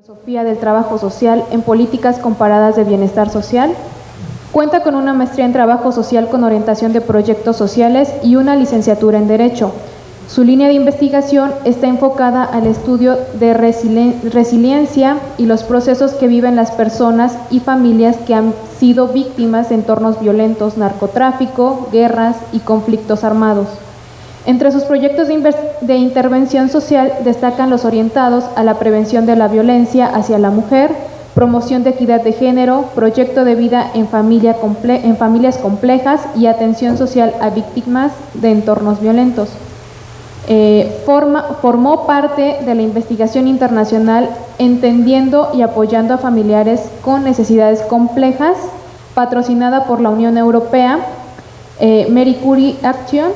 Filosofía del Trabajo Social en Políticas Comparadas de Bienestar Social. Cuenta con una maestría en Trabajo Social con orientación de proyectos sociales y una licenciatura en Derecho. Su línea de investigación está enfocada al estudio de resiliencia y los procesos que viven las personas y familias que han sido víctimas de entornos violentos, narcotráfico, guerras y conflictos armados. Entre sus proyectos de, intervención social destacan los orientados a la prevención de la violencia hacia la mujer, promoción de equidad de género, proyecto de vida en, familia en familias complejas y atención social a víctimas de entornos violentos. Eh, formó parte de la investigación internacional entendiendo y apoyando a familiares con necesidades complejas, patrocinada por la Unión Europea, eh, Curie Action.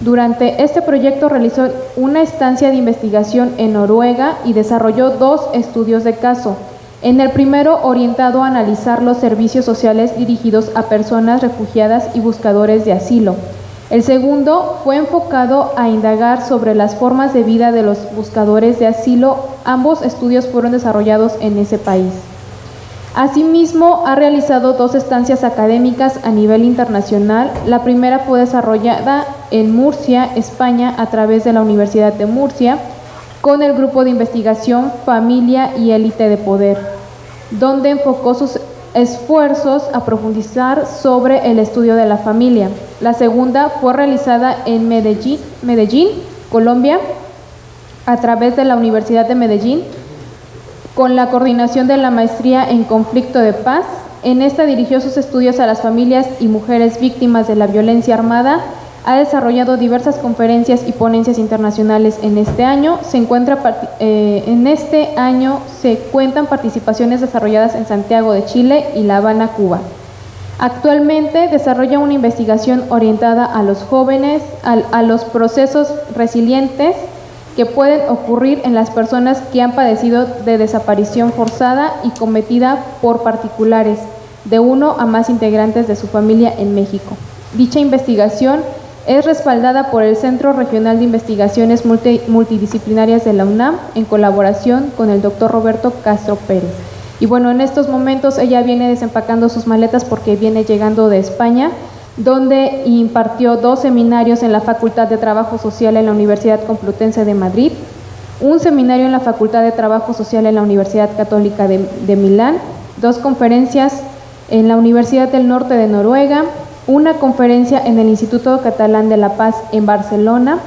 Durante este proyecto realizó una estancia de investigación en Noruega y desarrolló dos estudios de caso. En el primero, orientado a analizar los servicios sociales dirigidos a personas refugiadas y buscadores de asilo. El segundo fue enfocado a indagar sobre las formas de vida de los buscadores de asilo. Ambos estudios fueron desarrollados en ese país. Asimismo, ha realizado dos estancias académicas a nivel internacional. La primera fue desarrollada en Murcia, España, a través de la Universidad de Murcia, con el grupo de investigación Familia y Élite de Poder, donde enfocó sus esfuerzos a profundizar sobre el estudio de la familia. La segunda fue realizada en Medellín, Medellín, Colombia, a través de la Universidad de Medellín, con la coordinación de la maestría en conflicto de paz. En esta dirigió sus estudios a las familias y mujeres víctimas de la violencia armada ha desarrollado diversas conferencias y ponencias internacionales en este año. Se eh, en este año se cuentan participaciones desarrolladas en Santiago de Chile y La Habana, Cuba. Actualmente desarrolla una investigación orientada a los jóvenes, a los procesos resilientes que pueden ocurrir en las personas que han padecido de desaparición forzada y cometida por particulares, de uno a más integrantes de su familia en México. Dicha investigación es respaldada por el Centro Regional de Investigaciones Multidisciplinarias de la UNAM en colaboración con el doctor Roberto Castro Pérez. Y bueno, en estos momentos ella viene desempacando sus maletas porque viene llegando de España, donde impartió dos seminarios en la Facultad de Trabajo Social en la Universidad Complutense de Madrid, un seminario en la Facultad de Trabajo Social en la Universidad Católica de, Milán, dos conferencias en la Universidad del Norte de Noruega, una conferencia en el Instituto Catalán de la Paz en Barcelona.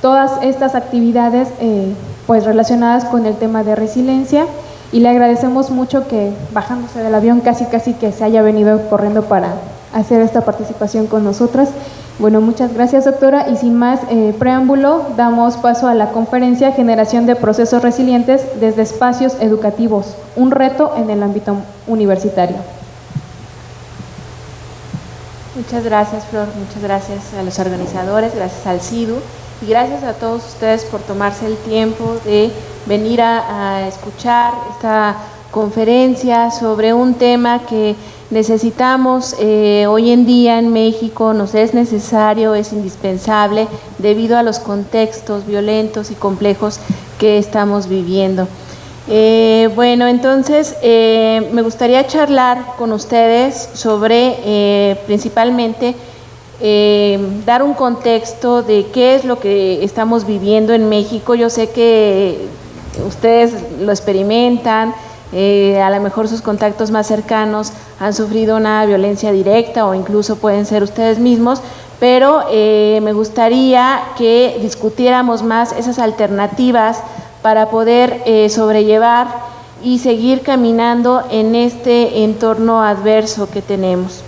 Todas estas actividades eh, pues relacionadas con el tema de resiliencia y le agradecemos mucho que bajándose del avión casi casi que se haya venido corriendo para hacer esta participación con nosotras. Bueno, muchas gracias doctora y sin más eh, preámbulo damos paso a la conferencia Generación de Procesos Resilientes desde Espacios Educativos, un reto en el ámbito universitario. Muchas gracias, Flor. Muchas gracias a los organizadores, gracias al CIDU y gracias a todos ustedes por tomarse el tiempo de venir a, escuchar esta conferencia sobre un tema que necesitamos eh, hoy en día en México, nos es necesario, es indispensable debido a los contextos violentos y complejos que estamos viviendo. Eh, bueno, entonces eh, me gustaría charlar con ustedes sobre principalmente dar un contexto de qué es lo que estamos viviendo en México. Yo sé que ustedes lo experimentan, a lo mejor sus contactos más cercanos han sufrido una violencia directa o incluso pueden ser ustedes mismos, pero me gustaría que discutiéramos más esas alternativas para poder eh, sobrellevar y seguir caminando en este entorno adverso que tenemos.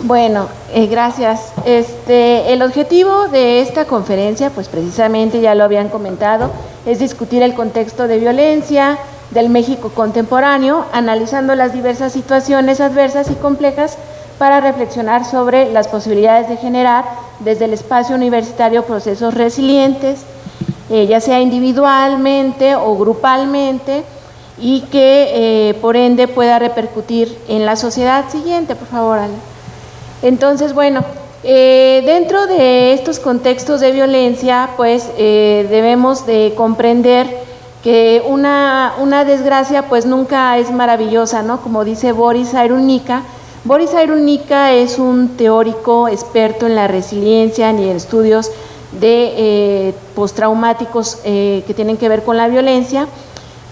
Bueno, eh, gracias. Este, el objetivo de esta conferencia, pues precisamente ya lo habían comentado, es discutir el contexto de violencia del México contemporáneo, analizando las diversas situaciones adversas y complejas para reflexionar sobre las posibilidades de generar desde el espacio universitario procesos resilientes, eh, ya sea individualmente o grupalmente, y que eh, por ende pueda repercutir en la sociedad siguiente, por favor, Ale. Entonces, bueno, eh, dentro de estos contextos de violencia, pues debemos de comprender que una, una desgracia pues nunca es maravillosa, ¿no? Como dice Boris Airunica, Boris Airunica es un teórico experto en la resiliencia y en estudios de eh, postraumáticos eh, que tienen que ver con la violencia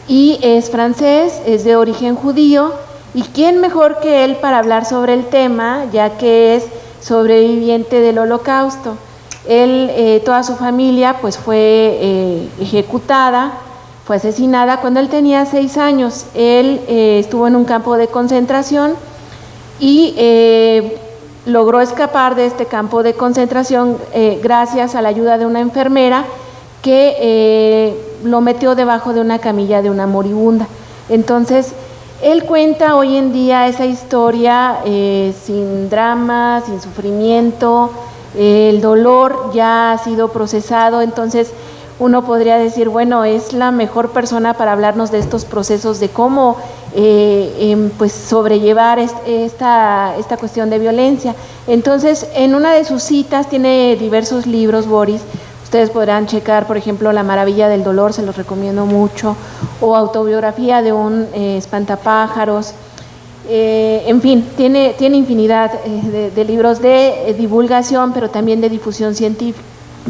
y es francés, es de origen judío y quién mejor que él para hablar sobre el tema ya que es sobreviviente del holocausto. Él, eh, toda su familia pues fue ejecutada, fue asesinada cuando él tenía seis años. Él estuvo en un campo de concentración y logró escapar de este campo de concentración eh, gracias a la ayuda de una enfermera que eh, lo metió debajo de una camilla de una moribunda. Entonces, él cuenta hoy en día esa historia eh, sin drama, sin sufrimiento, el dolor ya ha sido procesado, entonces uno podría decir, bueno, es la mejor persona para hablarnos de estos procesos, de cómo eh, em, pues sobrellevar esta, esta cuestión de violencia. Entonces, en una de sus citas tiene diversos libros, Boris, Ustedes podrán checar, por ejemplo, La Maravilla del Dolor, se los recomiendo mucho, o Autobiografía de un eh, espantapájaros. Eh, en fin, tiene, tiene infinidad de, de, libros de divulgación, pero también de difusión científica.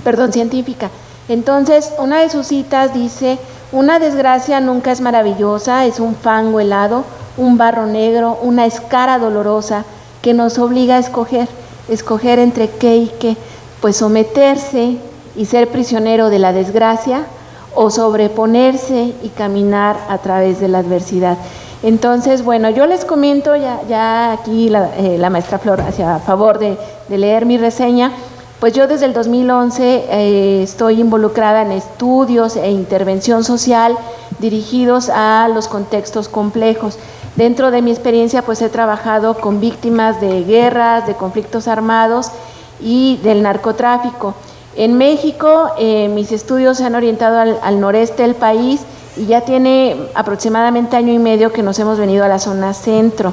Perdón, científica. Entonces, una de sus citas dice, una desgracia nunca es maravillosa, es un fango helado, un barro negro, una escara dolorosa que nos obliga a escoger, escoger entre qué y qué, pues someterse y ser prisionero de la desgracia o sobreponerse y caminar a través de la adversidad. Entonces, bueno, yo les comento, ya, ya aquí la, eh, maestra Flor hacía favor de leer mi reseña, pues yo desde el 2011 eh, estoy involucrada en estudios e intervención social dirigidos a los contextos complejos. Dentro de mi experiencia pues he trabajado con víctimas de guerras, de conflictos armados y del narcotráfico. En México eh, mis estudios se han orientado al, al noreste del país y ya tiene aproximadamente año y medio que nos hemos venido a la zona centro.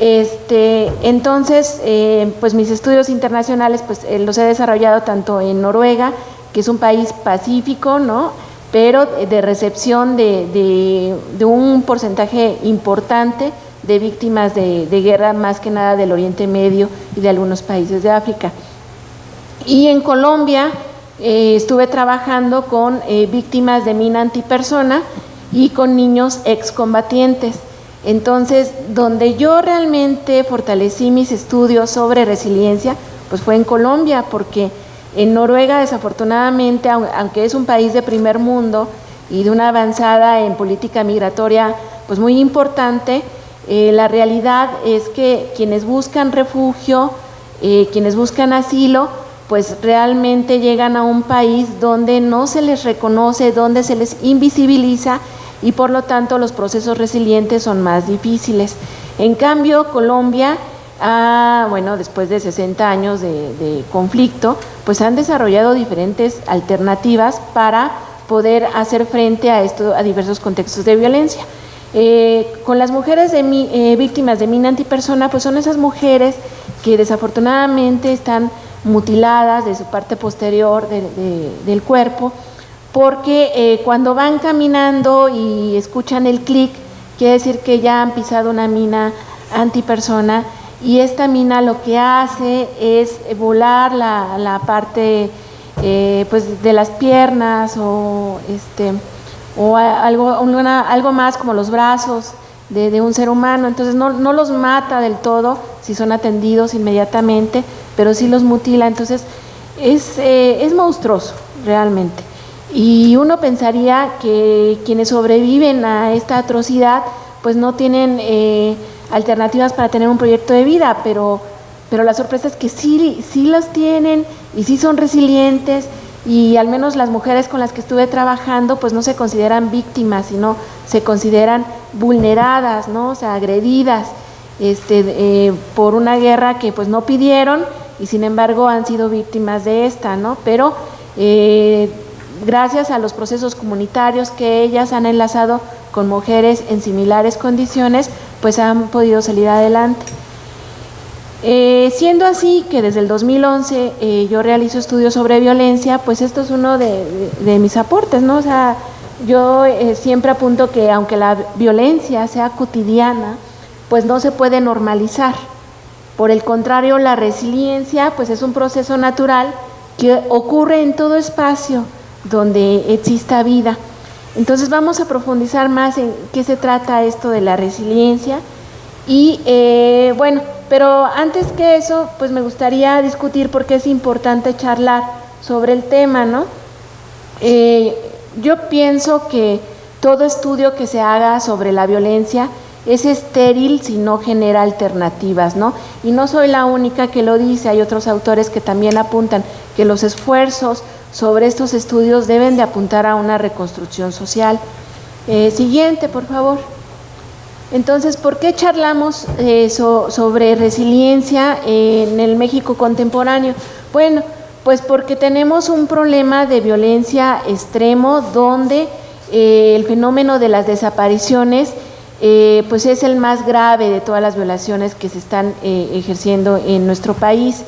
Este, entonces, eh, pues mis estudios internacionales pues, eh, los he desarrollado tanto en Noruega, que es un país pacífico, ¿no? pero de recepción de, un porcentaje importante de víctimas de, guerra, más que nada del Oriente Medio y de algunos países de África. Y en Colombia eh, estuve trabajando con víctimas de mina antipersona y con niños excombatientes. Entonces, donde yo realmente fortalecí mis estudios sobre resiliencia, pues fue en Colombia, porque en Noruega desafortunadamente, aunque es un país de primer mundo y de una avanzada en política migratoria pues muy importante, eh, la realidad es que quienes buscan refugio, eh, quienes buscan asilo, pues realmente llegan a un país donde no se les reconoce, donde se les invisibiliza y por lo tanto los procesos resilientes son más difíciles. En cambio, Colombia, ah, bueno, después de 60 años de, conflicto, pues han desarrollado diferentes alternativas para poder hacer frente a, esto, a diversos contextos de violencia. Eh, con las mujeres eh, víctimas de mina antipersona, pues son esas mujeres que desafortunadamente están mutiladas de su parte posterior del cuerpo, porque eh, cuando van caminando y escuchan el clic, quiere decir que ya han pisado una mina antipersona y esta mina lo que hace es volar la, parte eh, pues de las piernas o, este, o algo, algo más como los brazos de, un ser humano, entonces no, los mata del todo si son atendidos inmediatamente, pero sí los mutila, entonces es, eh, es monstruoso realmente. Y uno pensaría que quienes sobreviven a esta atrocidad pues no tienen eh, alternativas para tener un proyecto de vida, pero, pero la sorpresa es que sí, sí las tienen y sí son resilientes y al menos las mujeres con las que estuve trabajando pues no se consideran víctimas, sino se consideran vulneradas, ¿no? o sea, agredidas este, eh, por una guerra que pues no pidieron y sin embargo han sido víctimas de esta, ¿no? pero eh, gracias a los procesos comunitarios que ellas han enlazado con mujeres en similares condiciones, pues han podido salir adelante. Eh, siendo así que desde el 2011 eh, yo realizo estudios sobre violencia, pues esto es uno de, mis aportes, ¿no? O sea, yo eh, siempre apunto que aunque la violencia sea cotidiana, pues no se puede normalizar. Por el contrario, la resiliencia pues es un proceso natural que ocurre en todo espacio donde exista vida. Entonces vamos a profundizar más en qué se trata esto de la resiliencia y eh, bueno, pero antes que eso, pues me gustaría discutir por qué es importante charlar sobre el tema, ¿no? Eh, yo pienso que todo estudio que se haga sobre la violencia es estéril si no genera alternativas, ¿no? Y no soy la única que lo dice, hay otros autores que también apuntan que los esfuerzos sobre estos estudios deben de apuntar a una reconstrucción social. Eh, siguiente, por favor. Entonces, ¿por qué charlamos eh, sobre resiliencia en el México contemporáneo? Bueno, pues porque tenemos un problema de violencia extremo donde eh, el fenómeno de las desapariciones eh, pues es el más grave de todas las violaciones que se están eh, ejerciendo en nuestro país.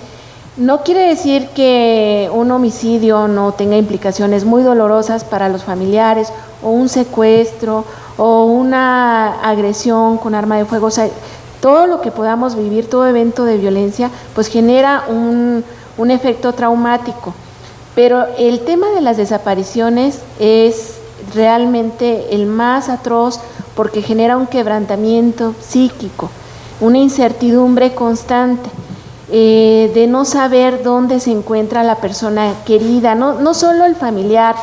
No quiere decir que un homicidio no tenga implicaciones muy dolorosas para los familiares o un secuestro o una agresión con arma de fuego. todo lo que podamos vivir, todo evento de violencia, pues genera un, un efecto traumático. Pero el tema de las desapariciones es realmente el más atroz porque genera un quebrantamiento psíquico, una incertidumbre constante. Eh, de no saber dónde se encuentra la persona querida, no, no solo el familiar.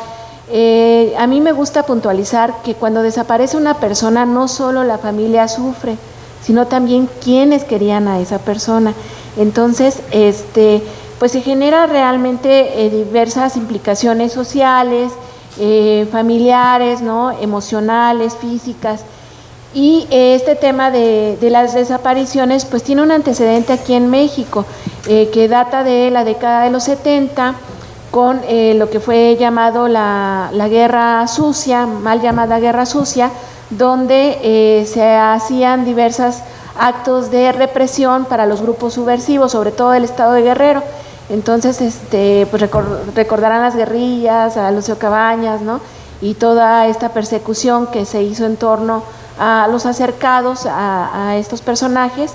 Eh, a mí me gusta puntualizar que cuando desaparece una persona, no solo la familia sufre, sino también quienes querían a esa persona. Entonces, este, pues se genera realmente eh, diversas implicaciones sociales, eh, familiares, ¿no? emocionales, físicas. Y eh, este tema de, las desapariciones pues tiene un antecedente aquí en México que data de la década de los 70 con lo que fue llamado la, la, guerra sucia, mal llamada guerra sucia, donde se hacían diversos actos de represión para los grupos subversivos, sobre todo el estado de Guerrero. Entonces, este, pues recordarán las guerrillas, a Lucio Cabañas, ¿no? Y toda esta persecución que se hizo en torno los acercados a, estos personajes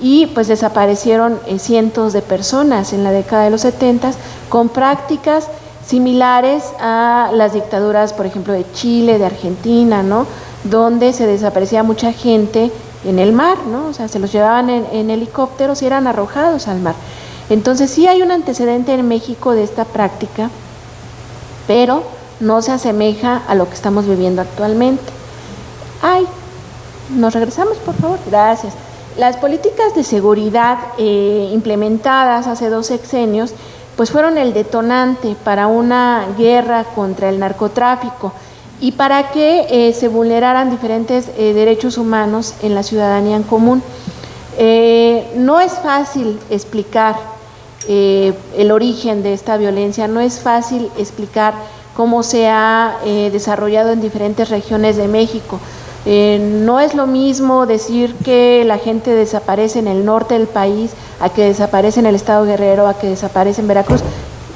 y pues desaparecieron eh, cientos de personas en la década de los 70 con prácticas similares a las dictaduras, por ejemplo, de Chile, de Argentina, ¿no? Donde se desaparecía mucha gente en el mar, ¿no? O sea, se los llevaban en helicópteros y eran arrojados al mar. Entonces sí hay un antecedente en México de esta práctica, pero no se asemeja a lo que estamos viviendo actualmente. Ay, nos regresamos, por favor. Gracias. Las políticas de seguridad eh, implementadas hace dos sexenios, pues fueron el detonante para una guerra contra el narcotráfico y para que eh, se vulneraran diferentes eh, derechos humanos en la ciudadanía en común. no es fácil explicar el origen de esta violencia. No es fácil explicar cómo se ha desarrollado en diferentes regiones de México. Eh, no es lo mismo decir que la gente desaparece en el norte del país a que desaparece en el estado Guerrero, a que desaparece en Veracruz,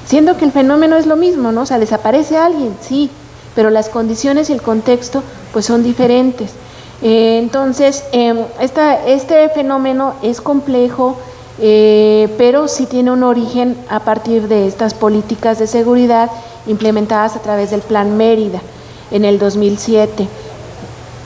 siendo que el fenómeno es lo mismo, ¿no? O sea, desaparece alguien, sí, pero las condiciones y el contexto pues son diferentes. entonces, em, este fenómeno es complejo, eh, pero sí tiene un origen a partir de estas políticas de seguridad implementadas a través del Plan Mérida en el 2007.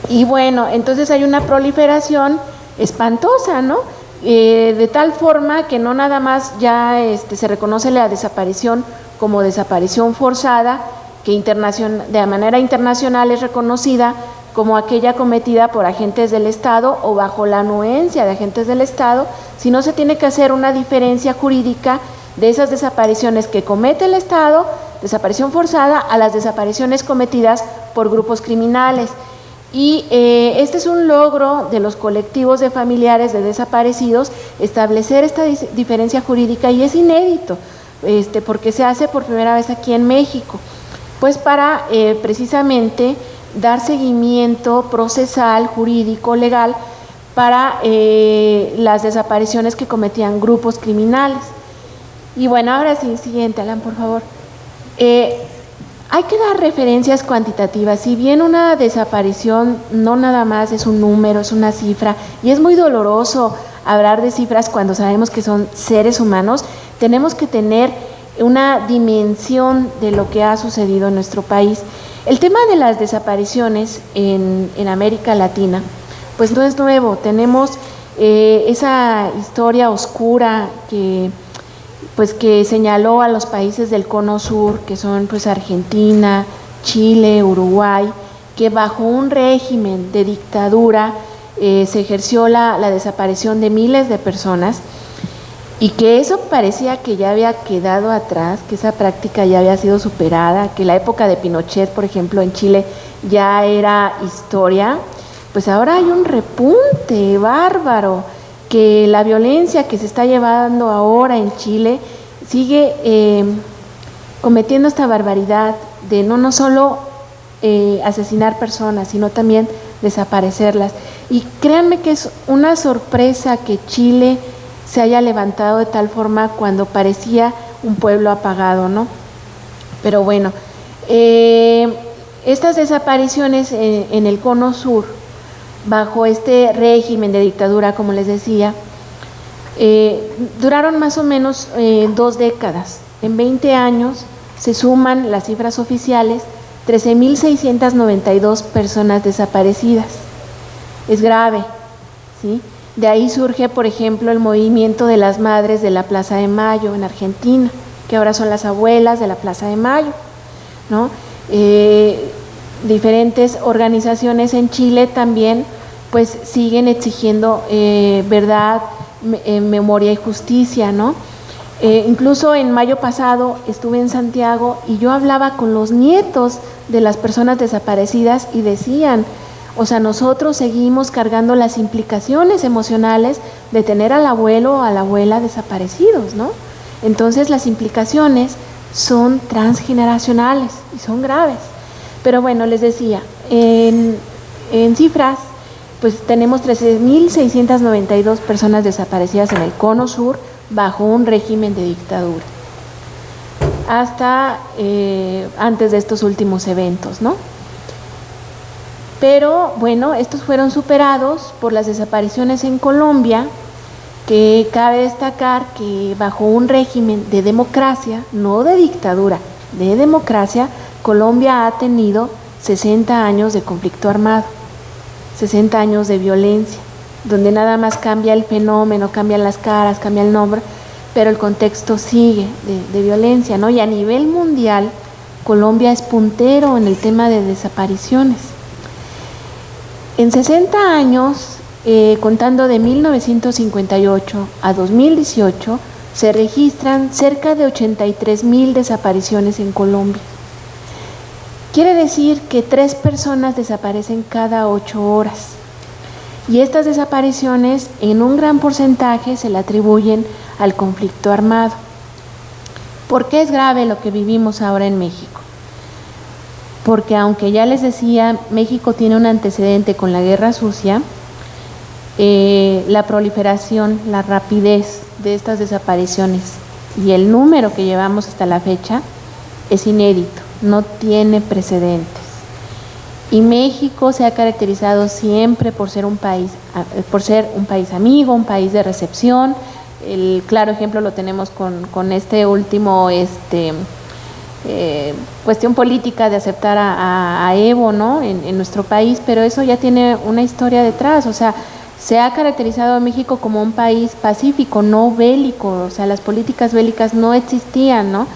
Y bueno, entonces hay una proliferación espantosa, ¿no? Eh, de tal forma que no nada más ya este, se reconoce la desaparición como desaparición forzada, que de manera internacional es reconocida como aquella cometida por agentes del Estado o bajo la anuencia de agentes del Estado, si no se tiene que hacer una diferencia jurídica de esas desapariciones que comete el Estado, desaparición forzada, a las desapariciones cometidas por grupos criminales. Y eh, este es un logro de los colectivos de familiares de desaparecidos, establecer esta diferencia jurídica y es inédito, este, porque se hace por primera vez aquí en México, pues para eh, precisamente dar seguimiento procesal, jurídico, legal para eh, las desapariciones que cometían grupos criminales. Y bueno, ahora sí, siguiente, Alan, por favor. Eh, hay que dar referencias cuantitativas. Si bien una desaparición no nada más es un número, es una cifra, y es muy doloroso hablar de cifras cuando sabemos que son seres humanos, tenemos que tener una dimensión de lo que ha sucedido en nuestro país. El tema de las desapariciones en, América Latina, pues no es nuevo. Tenemos eh, esa historia oscura que pues que señaló a los países del cono sur, que son pues Argentina, Chile, Uruguay, que bajo un régimen de dictadura eh, se ejerció la, la, desaparición de miles de personas y que eso parecía que ya había quedado atrás, que esa práctica ya había sido superada, que la época de Pinochet, por ejemplo, en Chile ya era historia, pues ahora hay un repunte bárbaro que la violencia que se está llevando ahora en Chile sigue eh, cometiendo esta barbaridad de no, no solo eh, asesinar personas, sino también desaparecerlas. Y créanme que es una sorpresa que Chile se haya levantado de tal forma cuando parecía un pueblo apagado, ¿no? Pero bueno, eh, estas desapariciones en el cono sur bajo este régimen de dictadura, como les decía, eh, duraron más o menos eh, dos décadas. En 20 años se suman las cifras oficiales 13.692 personas desaparecidas. Es grave, ¿sí? De ahí surge, por ejemplo, el movimiento de las madres de la Plaza de Mayo en Argentina, que ahora son las abuelas de la Plaza de Mayo, ¿no? Eh, diferentes organizaciones en Chile también pues siguen exigiendo eh, verdad, eh, memoria y justicia, ¿no? Eh, incluso en mayo pasado estuve en Santiago y yo hablaba con los nietos de las personas desaparecidas y decían, o sea, nosotros seguimos cargando las implicaciones emocionales de tener al abuelo o a la abuela desaparecidos, ¿no? Entonces las implicaciones son transgeneracionales y son graves. Pero bueno, les decía, en, en cifras, pues tenemos 13.692 personas desaparecidas en el cono sur bajo un régimen de dictadura, hasta eh, antes de estos últimos eventos, ¿no? Pero bueno, estos fueron superados por las desapariciones en Colombia, que cabe destacar que bajo un régimen de democracia, no de dictadura, de democracia, Colombia ha tenido 60 años de conflicto armado. 60 años de violencia, donde nada más cambia el fenómeno, cambian las caras, cambia el nombre, pero el contexto sigue de, violencia, ¿no? Y a nivel mundial, Colombia es puntero en el tema de desapariciones. En 60 años, eh, contando de 1958 a 2018, se registran cerca de 83 mil desapariciones en Colombia. Quiere decir que tres personas desaparecen cada ocho horas. Y estas desapariciones en un gran porcentaje se le atribuyen al conflicto armado. ¿Por qué es grave lo que vivimos ahora en México? Porque aunque ya les decía, México tiene un antecedente con la guerra sucia, eh, la proliferación, la rapidez de estas desapariciones y el número que llevamos hasta la fecha es inédito no tiene precedentes. Y México se ha caracterizado siempre por ser un país, por ser un país amigo, un país de recepción. El claro ejemplo lo tenemos con, este último este, eh, cuestión política de aceptar a, Evo ¿no? En, en, nuestro país, pero eso ya tiene una historia detrás. O sea, se ha caracterizado a México como un país pacífico, no bélico. O sea, las políticas bélicas no existían, ¿no?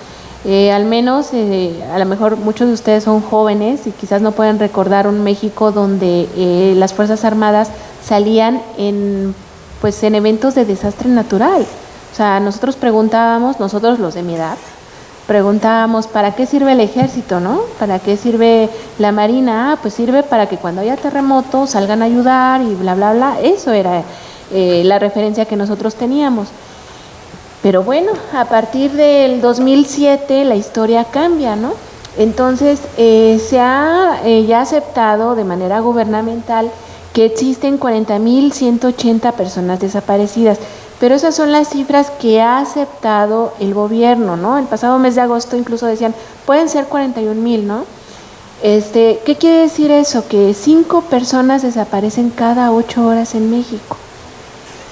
Eh, al menos, eh, a lo mejor muchos de ustedes son jóvenes y quizás no pueden recordar un México donde eh, las Fuerzas Armadas salían en, pues, en eventos de desastre natural. O sea, nosotros preguntábamos, nosotros los de mi edad, preguntábamos, ¿para qué sirve el ejército, no? ¿Para qué sirve la marina? Ah, pues sirve para que cuando haya terremotos salgan a ayudar y bla, bla, bla. Eso era la referencia que nosotros teníamos. Pero bueno, a partir del 2007 la historia cambia, ¿no? Entonces eh, se ha eh, ya aceptado de manera gubernamental que existen 40.180 personas desaparecidas. Pero esas son las cifras que ha aceptado el gobierno, ¿no? El pasado mes de agosto incluso decían, pueden ser 41 mil, ¿no? Este, ¿Qué quiere decir eso? Que cinco personas desaparecen cada ocho horas en México.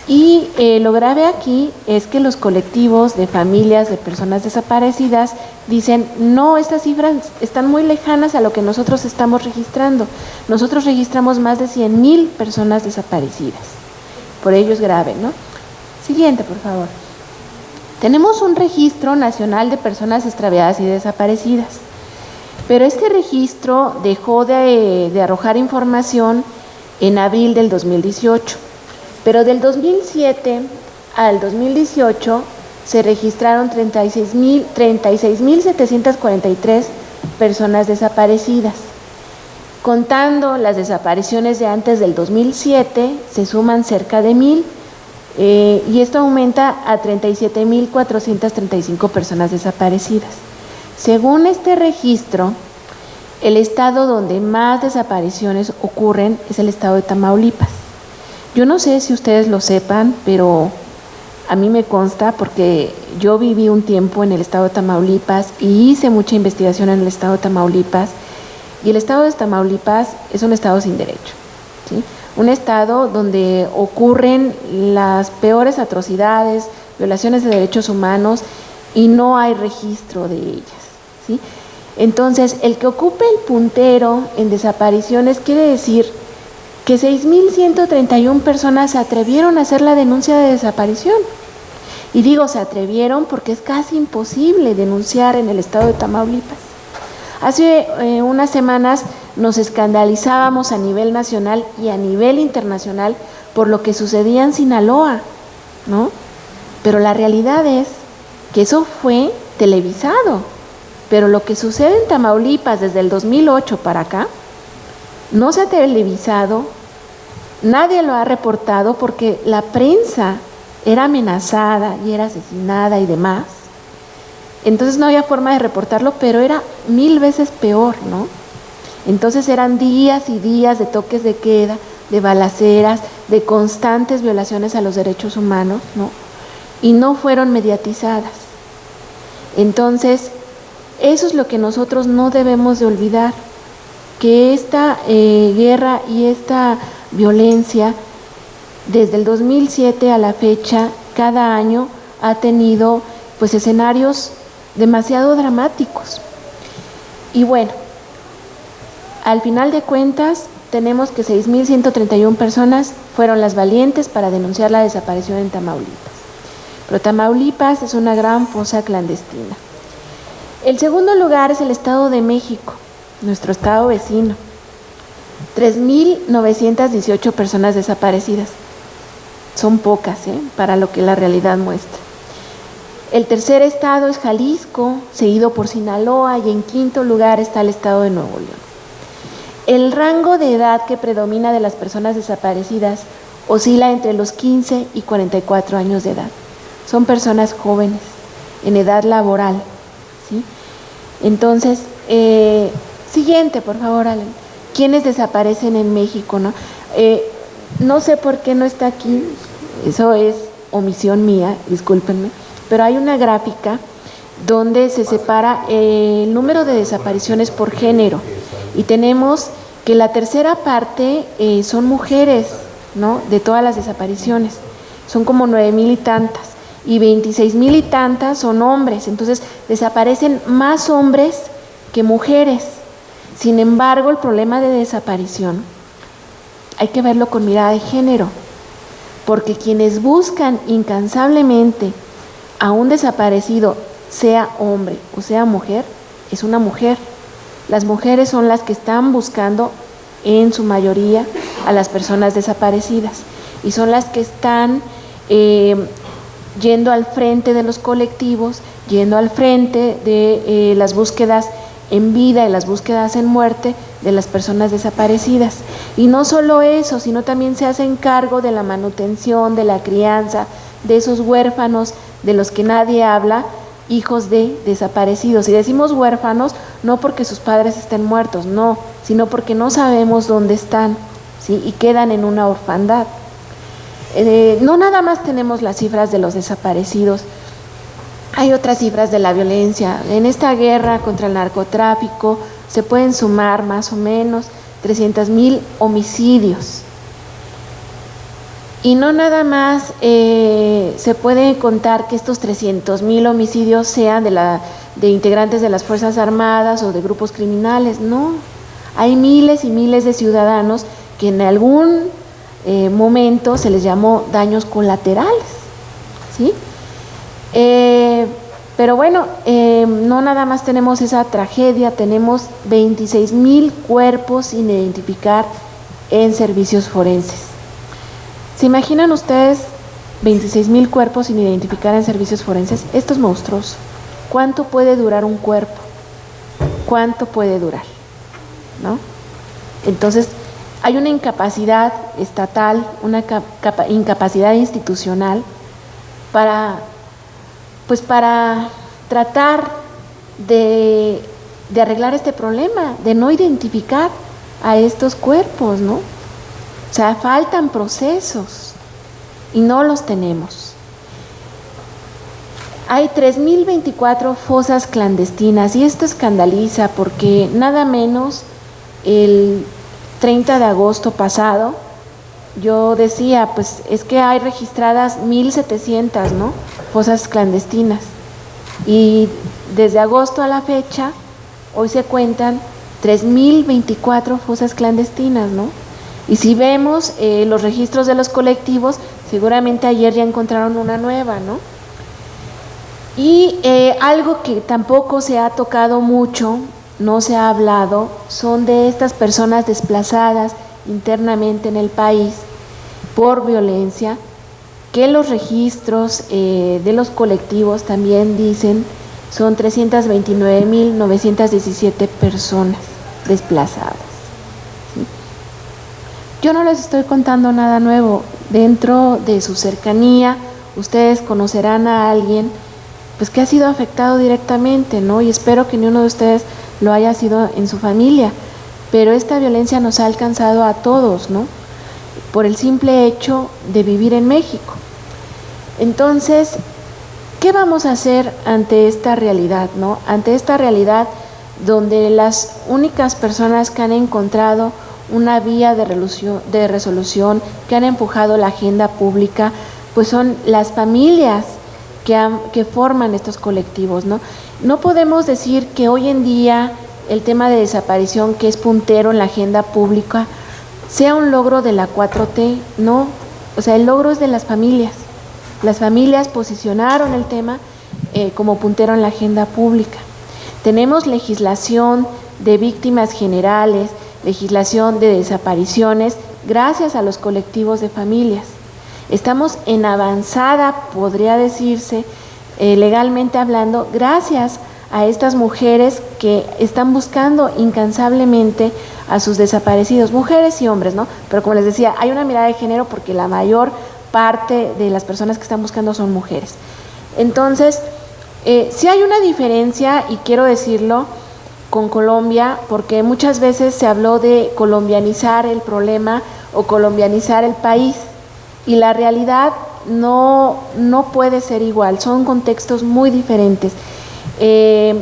Y eh, lo grave aquí es que los colectivos de familias de personas desaparecidas dicen, no, estas cifras están muy lejanas a lo que nosotros estamos registrando. Nosotros registramos más de 100 mil personas desaparecidas. Por ello es grave, ¿no? Siguiente, por favor. Tenemos un registro nacional de personas extraviadas y desaparecidas, pero este registro dejó de, de arrojar información en abril del 2018 pero del 2007 al 2018 se registraron 36.743 personas desaparecidas. Contando las desapariciones de antes del 2007, se suman cerca de mil eh, y esto aumenta a 37.435 personas desaparecidas. Según este registro, el estado donde más desapariciones ocurren es el estado de Tamaulipas. Yo no sé si ustedes lo sepan, pero a mí me consta porque yo viví un tiempo en el estado de Tamaulipas y hice mucha investigación en el estado de Tamaulipas y el estado de Tamaulipas es un estado sin derecho, un estado donde ocurren las peores atrocidades, violaciones de derechos humanos y no hay registro de ellas. Entonces, el que ocupe el puntero en desapariciones quiere decir que 6.131 personas se atrevieron a hacer la denuncia de desaparición. Y digo se atrevieron porque es casi imposible denunciar en el estado de Tamaulipas. Hace eh, unas semanas nos escandalizábamos a nivel nacional y a nivel internacional por lo que sucedía en Sinaloa, ¿no? Pero la realidad es que eso fue televisado. Pero lo que sucede en Tamaulipas desde el 2008 para acá no se ha televisado Nadie lo ha reportado porque la prensa era amenazada y era asesinada y demás. Entonces no había forma de reportarlo, pero era mil veces peor, ¿no? Entonces eran días y días de toques de queda, de balaceras, de constantes violaciones a los derechos humanos, ¿no? Y no fueron mediatizadas. Entonces, eso es lo que nosotros no debemos de olvidar, que esta eh, guerra y esta violencia, desde el 2007 a la fecha, cada año ha tenido pues escenarios demasiado dramáticos. Y bueno, al final de cuentas tenemos que 6.131 personas fueron las valientes para denunciar la desaparición en Tamaulipas. Pero Tamaulipas es una gran fosa clandestina. El segundo lugar es el Estado de México, nuestro estado vecino 3.918 personas desaparecidas. Son pocas ¿eh? para lo que la realidad muestra. El tercer estado es Jalisco, seguido por Sinaloa y en quinto lugar está el estado de Nuevo León. El rango de edad que predomina de las personas desaparecidas oscila entre los 15 y 44 años de edad. Son personas jóvenes, en edad laboral. ¿sí? Entonces, eh, siguiente, por favor, Alan quienes desaparecen en México, ¿no? Eh, no sé por qué no está aquí, eso es omisión mía, discúlpenme, pero hay una gráfica donde se separa el número de desapariciones por género y tenemos que la tercera parte eh, son mujeres, ¿no? De todas las desapariciones, son como nueve mil y tantas y 26 mil y tantas son hombres, entonces desaparecen más hombres que mujeres. Sin embargo, el problema de desaparición hay que verlo con mirada de género, porque quienes buscan incansablemente a un desaparecido, sea hombre o sea mujer, es una mujer. Las mujeres son las que están buscando en su mayoría a las personas desaparecidas y son las que están eh, yendo al frente de los colectivos, yendo al frente de eh, las búsquedas en vida y las búsquedas en muerte de las personas desaparecidas. Y no solo eso, sino también se hacen cargo de la manutención, de la crianza, de esos huérfanos de los que nadie habla, hijos de desaparecidos. Y decimos huérfanos no porque sus padres estén muertos, no, sino porque no sabemos dónde están ¿sí? y quedan en una orfandad. Eh, no nada más tenemos las cifras de los desaparecidos, hay otras cifras de la violencia. En esta guerra contra el narcotráfico se pueden sumar más o menos 300 mil homicidios. Y no nada más eh, se puede contar que estos 300 mil homicidios sean de integrantes de las Fuerzas Armadas o de grupos criminales, no. Hay miles y miles de ciudadanos que en algún eh, momento se les llamó daños colaterales, ¿sí? Eh, pero bueno, no nada más tenemos esa tragedia, tenemos 26 mil cuerpos sin identificar en servicios forenses. ¿Se imaginan ustedes 26 mil cuerpos sin identificar en servicios forenses? Esto es monstruoso. ¿Cuánto puede durar un cuerpo? ¿Cuánto puede durar? ¿No? Entonces, hay una incapacidad estatal, una incapacidad institucional para, pues para tratar de, arreglar este problema, de no identificar a estos cuerpos, ¿no? O sea, faltan procesos y no los tenemos. Hay 3.024 fosas clandestinas y esto escandaliza porque nada menos el 30 de agosto pasado yo decía, pues es que hay registradas 1.700 ¿no? Fosas clandestinas y desde agosto a la fecha hoy se cuentan 3.024 fosas clandestinas, ¿no? Y si vemos eh, los registros de los colectivos, seguramente ayer ya encontraron una nueva, ¿no? Y eh, algo que tampoco se ha tocado mucho, no se ha hablado, son de estas personas desplazadas internamente en el país por violencia, que los registros eh, de los colectivos también dicen son 329.917 personas desplazadas. Yo no les estoy contando nada nuevo. Dentro de su cercanía, ustedes conocerán a alguien pues que ha sido afectado directamente, ¿no? Y espero que ni uno de ustedes lo haya sido en su familia. Pero esta violencia nos ha alcanzado a todos, ¿no? Por el simple hecho de vivir en México. Entonces, ¿qué vamos a hacer ante esta realidad, ¿no? Ante esta realidad donde las únicas personas que han encontrado una vía de resolución, que han empujado la agenda pública, pues son las familias que, que forman estos colectivos. ¿no? no podemos decir que hoy en día el tema de desaparición, que es puntero en la agenda pública, sea un logro de la 4T, no, o sea, el logro es de las familias. Las familias posicionaron el tema eh, como puntero en la agenda pública. Tenemos legislación de víctimas generales, legislación de desapariciones gracias a los colectivos de familias. Estamos en avanzada, podría decirse, eh, legalmente hablando, gracias a estas mujeres que están buscando incansablemente a sus desaparecidos, mujeres y hombres, ¿no? Pero como les decía, hay una mirada de género porque la mayor parte de las personas que están buscando son mujeres. Entonces, eh, si hay una diferencia, y quiero decirlo, con Colombia, porque muchas veces se habló de colombianizar el problema o colombianizar el país, y la realidad no, no puede ser igual, son contextos muy diferentes. Eh,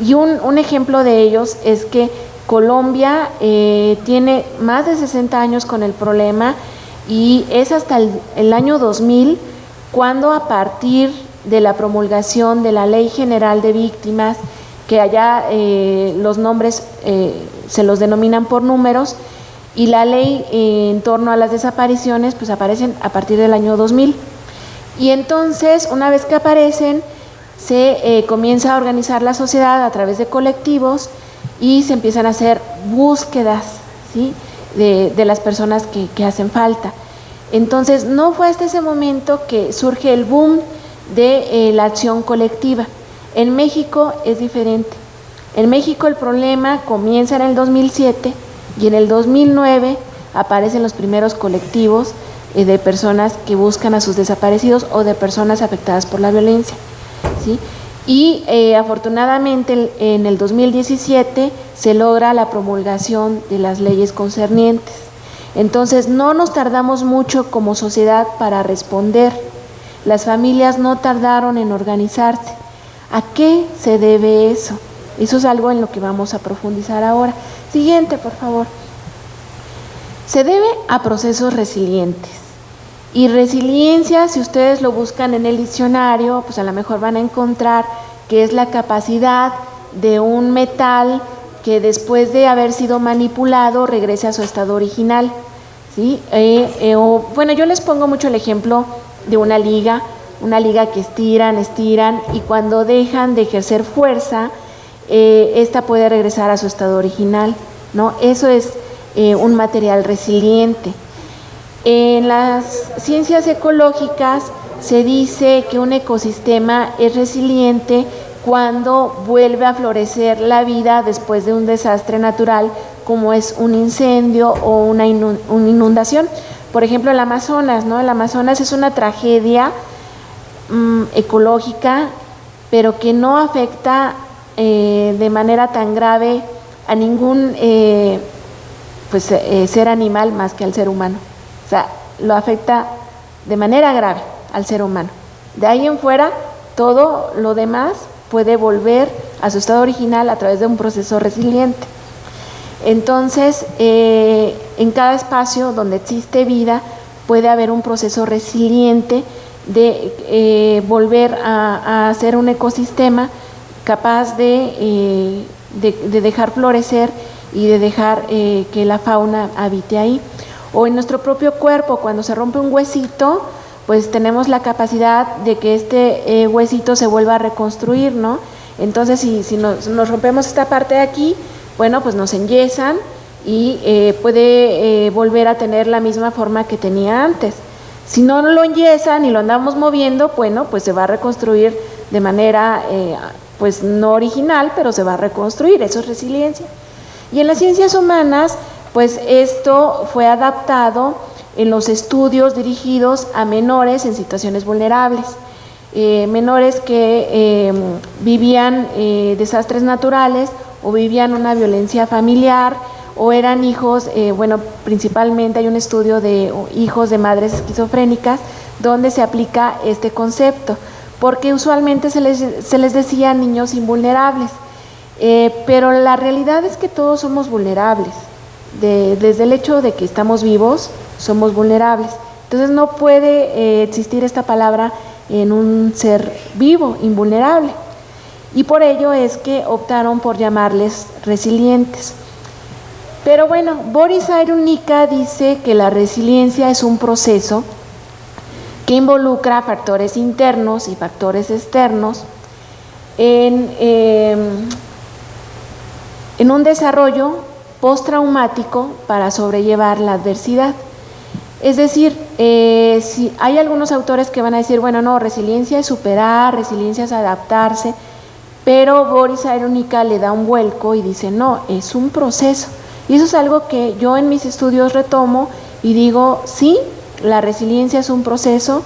y un, ejemplo de ellos es que Colombia eh, tiene más de 60 años con el problema y es hasta el, año 2000 cuando a partir de la promulgación de la Ley General de Víctimas que allá eh, los nombres eh, se los denominan por números y la ley en torno a las desapariciones pues aparecen a partir del año 2000. Y entonces, una vez que aparecen, se eh, comienza a organizar la sociedad a través de colectivos y se empiezan a hacer búsquedas ¿sí? de, las personas que, hacen falta. Entonces, no fue hasta ese momento que surge el boom de la acción colectiva. En México es diferente. En México el problema comienza en el 2007 y en el 2009 aparecen los primeros colectivos eh, de personas que buscan a sus desaparecidos o de personas afectadas por la violencia. Y eh, afortunadamente en el 2017 se logra la promulgación de las leyes concernientes. Entonces no nos tardamos mucho como sociedad para responder. Las familias no tardaron en organizarse. ¿A qué se debe eso? Eso es algo en lo que vamos a profundizar ahora. Siguiente, por favor. Se debe a procesos resilientes. Y resiliencia, si ustedes lo buscan en el diccionario, pues a lo mejor van a encontrar que es la capacidad de un metal que después de haber sido manipulado regrese a su estado original. ¿sí? Eh, eh, bueno, yo les pongo mucho el ejemplo de una liga, una liga que estiran, estiran y cuando dejan de ejercer fuerza, eh, esta puede regresar a su estado original. ¿no? Eso es un material resiliente. En las ciencias ecológicas se dice que un ecosistema es resiliente cuando vuelve a florecer la vida después de un desastre natural como es un incendio o una inundación. Por ejemplo, el Amazonas, ¿no? El Amazonas es una tragedia mm, ecológica, pero que no afecta eh, de manera tan grave a ningún eh, pues, eh, ser animal más que al ser humano. Sea, lo afecta de manera grave al ser humano. De ahí en fuera, todo lo demás puede volver a su estado original a través de un proceso resiliente. Entonces, eh, en cada espacio donde existe vida puede haber un proceso resiliente de eh, volver a, a, ser un ecosistema capaz de, eh, de, dejar florecer y de dejar que la fauna habite ahí. O en nuestro propio cuerpo, cuando se rompe un huesito, pues tenemos la capacidad de que este huesito se vuelva a reconstruir, ¿no? Entonces, si, si nos, nos rompemos esta parte de aquí, bueno, pues nos enyesan y eh, puede eh, volver a tener la misma forma que tenía antes. Si no lo enyesan y lo andamos moviendo, bueno, pues se va a reconstruir de manera, eh, pues no original, pero se va a reconstruir, eso es resiliencia. Y en las ciencias humanas, pues esto fue adaptado en los estudios dirigidos a menores en situaciones vulnerables. menores que vivían desastres naturales o vivían una violencia familiar o eran hijos, eh, bueno, principalmente hay un estudio de hijos de madres esquizofrénicas donde se aplica este concepto, porque usualmente se les, se les decía niños invulnerables, eh, pero la realidad es que todos somos vulnerables, desde el hecho de que estamos vivos, somos vulnerables. Entonces no puede eh, existir esta palabra en un ser vivo, invulnerable y por ello es que optaron por llamarles resilientes. Pero bueno, Boris Irunica dice que la resiliencia es un proceso que involucra factores internos y factores externos en, em, en un desarrollo postraumático para sobrellevar la adversidad. Es decir, eh, si hay algunos autores que van a decir, bueno, no, resiliencia es superar, resiliencia es adaptarse, pero Boris Aerónica le da un vuelco y dice, no, es un proceso. Y eso es algo que yo en mis estudios retomo y digo, sí, la resiliencia es un proceso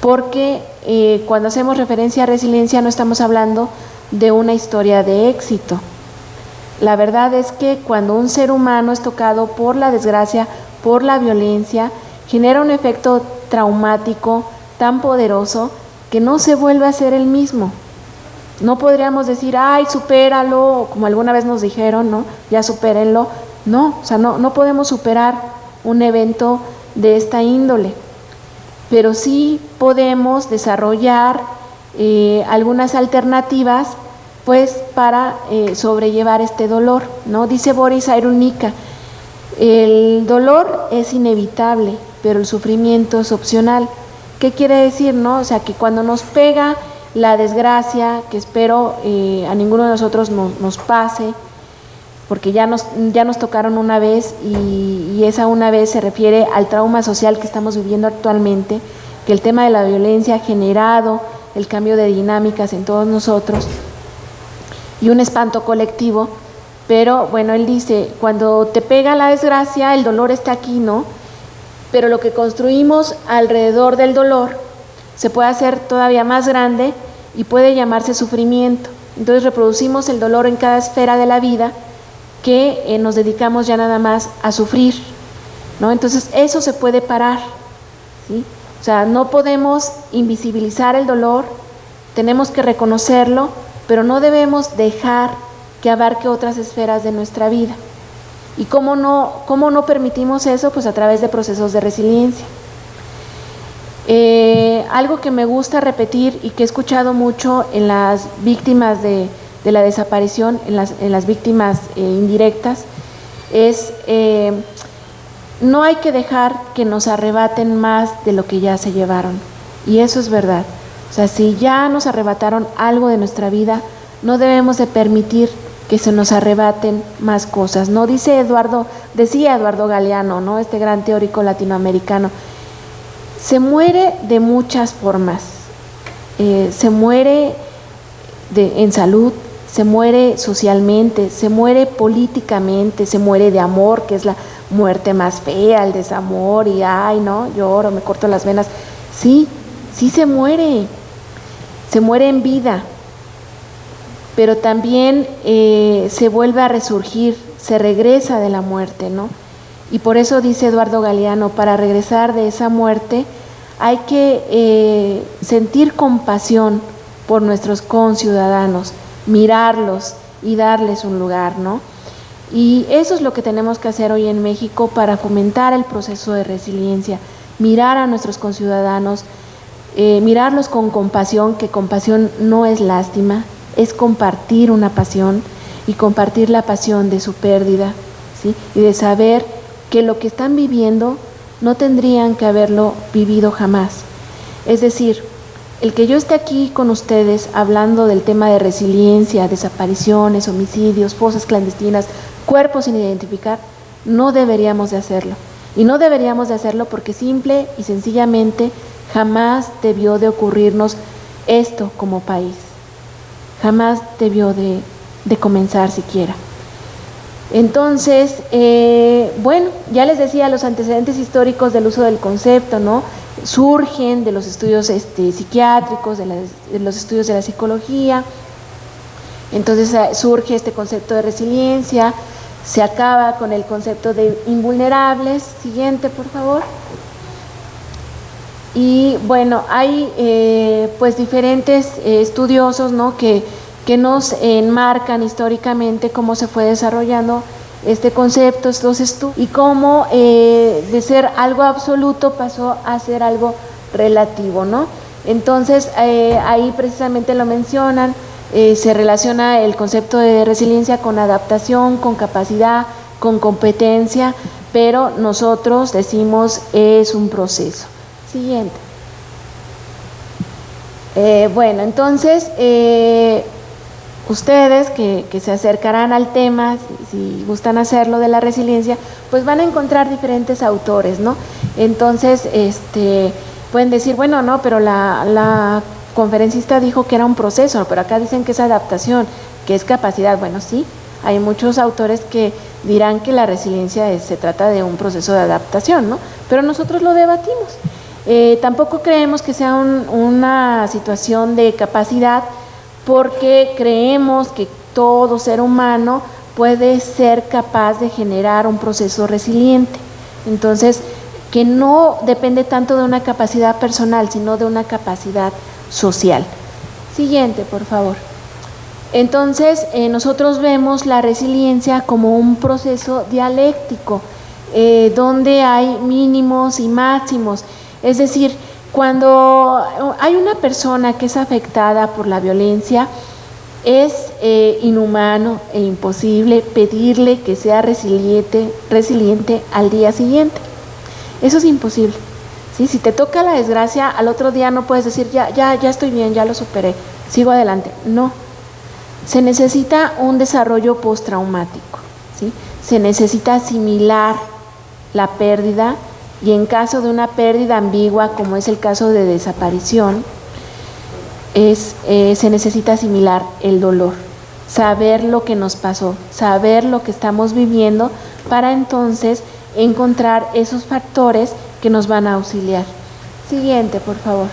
porque eh, cuando hacemos referencia a resiliencia no estamos hablando de una historia de éxito. La verdad es que cuando un ser humano es tocado por la desgracia, por la violencia, genera un efecto traumático tan poderoso que no se vuelve a ser el mismo. No podríamos decir, ay, supéralo, como alguna vez nos dijeron, ¿no? Ya supérenlo. No, o sea, no, no podemos superar un evento de esta índole, pero sí podemos desarrollar eh, algunas alternativas pues para eh, sobrellevar este dolor, ¿no? Dice Boris Airunica, el dolor es inevitable, pero el sufrimiento es opcional. ¿Qué quiere decir, no? O sea, que cuando nos pega la desgracia que espero eh, a ninguno de nosotros nos pase, porque ya nos, ya nos tocaron una vez y, y, esa una vez se refiere al trauma social que estamos viviendo actualmente, que el tema de la violencia ha generado el cambio de dinámicas en todos nosotros y un espanto colectivo, pero bueno, él dice, cuando te pega la desgracia, el dolor está aquí, ¿no? Pero lo que construimos alrededor del dolor se puede hacer todavía más grande y puede llamarse sufrimiento. Entonces reproducimos el dolor en cada esfera de la vida que eh, nos dedicamos ya nada más a sufrir. ¿no? Entonces eso se puede parar, ¿sí? O sea, no podemos invisibilizar el dolor, tenemos que reconocerlo, pero no debemos dejar que abarque otras esferas de nuestra vida. ¿Y cómo no, cómo no permitimos eso? Pues a través de procesos de resiliencia. Eh, algo que me gusta repetir y que he escuchado mucho en las víctimas de, la desaparición, en las, víctimas eh, indirectas, es eh, no hay que dejar que nos arrebaten más de lo que ya se llevaron. Y eso es verdad. O sea, si ya nos arrebataron algo de nuestra vida, no debemos de permitir que se nos arrebaten más cosas. No dice Eduardo, decía Eduardo Galeano, ¿no? Este gran teórico latinoamericano, se muere de muchas formas. Eh, se muere de, en salud, se muere socialmente, se muere políticamente, se muere de amor, que es la muerte más fea, el desamor y ay, no, lloro, me corto las venas. Sí, sí se muere, se muere en vida, pero también eh, se vuelve a resurgir, se regresa de la muerte, ¿no? Y por eso dice Eduardo Galeano, para regresar de esa muerte hay que eh, sentir compasión por nuestros conciudadanos, mirarlos y darles un lugar, ¿no? Y eso es lo que tenemos que hacer hoy en México para fomentar el proceso de resiliencia, mirar a nuestros conciudadanos, eh, mirarlos con compasión, que compasión no es lástima, es compartir una pasión y compartir la pasión de su pérdida, ¿sí? y de saber que lo que están viviendo no tendrían que haberlo vivido jamás. Es decir, el que yo esté aquí con ustedes hablando del tema de resiliencia, desapariciones, homicidios, fosas clandestinas, cuerpos sin identificar, no deberíamos de hacerlo. Y no deberíamos de hacerlo porque simple y sencillamente jamás debió de ocurrirnos esto como país. Jamás debió de, de comenzar siquiera. Entonces, eh, bueno, ya les decía los antecedentes históricos del uso del concepto, ¿no? Surgen de los estudios este, psiquiátricos, de, los estudios de la psicología. Entonces eh, surge este concepto de resiliencia, se acaba con el concepto de invulnerables. Siguiente, por favor. Y bueno, hay eh, pues diferentes estudiosos, ¿no? Que que nos enmarcan históricamente cómo se fue desarrollando este concepto, estos estudios, y cómo eh, de ser algo absoluto pasó a ser algo relativo, ¿no? Entonces, eh, ahí precisamente lo mencionan, eh, se relaciona el concepto de resiliencia con adaptación, con capacidad, con competencia, pero nosotros decimos es un proceso. Siguiente. bueno, entonces, ustedes que, se acercarán al tema, si, gustan hacerlo de la resiliencia, pues van a encontrar diferentes autores, ¿no? Entonces, este, pueden decir, bueno, no, pero la, conferencista dijo que era un proceso, pero acá dicen que es adaptación, que es capacidad. Bueno, sí, hay muchos autores que dirán que la resiliencia se trata de un proceso de adaptación, ¿no? Pero nosotros lo debatimos. Eh, tampoco creemos que sea una situación de capacidad, porque creemos que todo ser humano puede ser capaz de generar un proceso resiliente. Entonces, que no depende tanto de una capacidad personal, sino de una capacidad social. Siguiente, por favor. Entonces, eh, nosotros vemos la resiliencia como un proceso dialéctico, eh, donde hay mínimos y máximos. Es decir, cuando hay una persona que es afectada por la violencia, es eh, inhumano e imposible pedirle que sea resiliente, resiliente al día siguiente. Eso es imposible. ¿sí? Si te toca la desgracia, al otro día no puedes decir, ya, ya, ya estoy bien, ya lo superé, sigo adelante. No. Se necesita un desarrollo postraumático. ¿sí? Se necesita asimilar la pérdida y en caso de una pérdida ambigua, como es el caso de desaparición, es, eh, se necesita asimilar el dolor, saber lo que nos pasó, saber lo que estamos viviendo para entonces encontrar esos factores que nos van a auxiliar. Siguiente, por favor.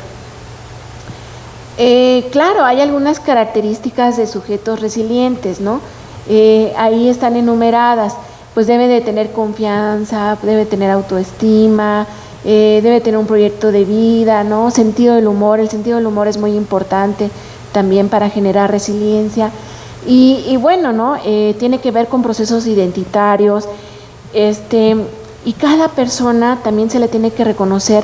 Eh, claro, hay algunas características de sujetos resilientes, ¿no? Eh, ahí están enumeradas pues debe de tener confianza, debe tener autoestima, eh, debe tener un proyecto de vida, ¿no? Sentido del humor, el sentido del humor es muy importante también para generar resiliencia. Y, bueno, ¿no? Eh, tiene que ver con procesos identitarios, este, y cada persona también se le tiene que reconocer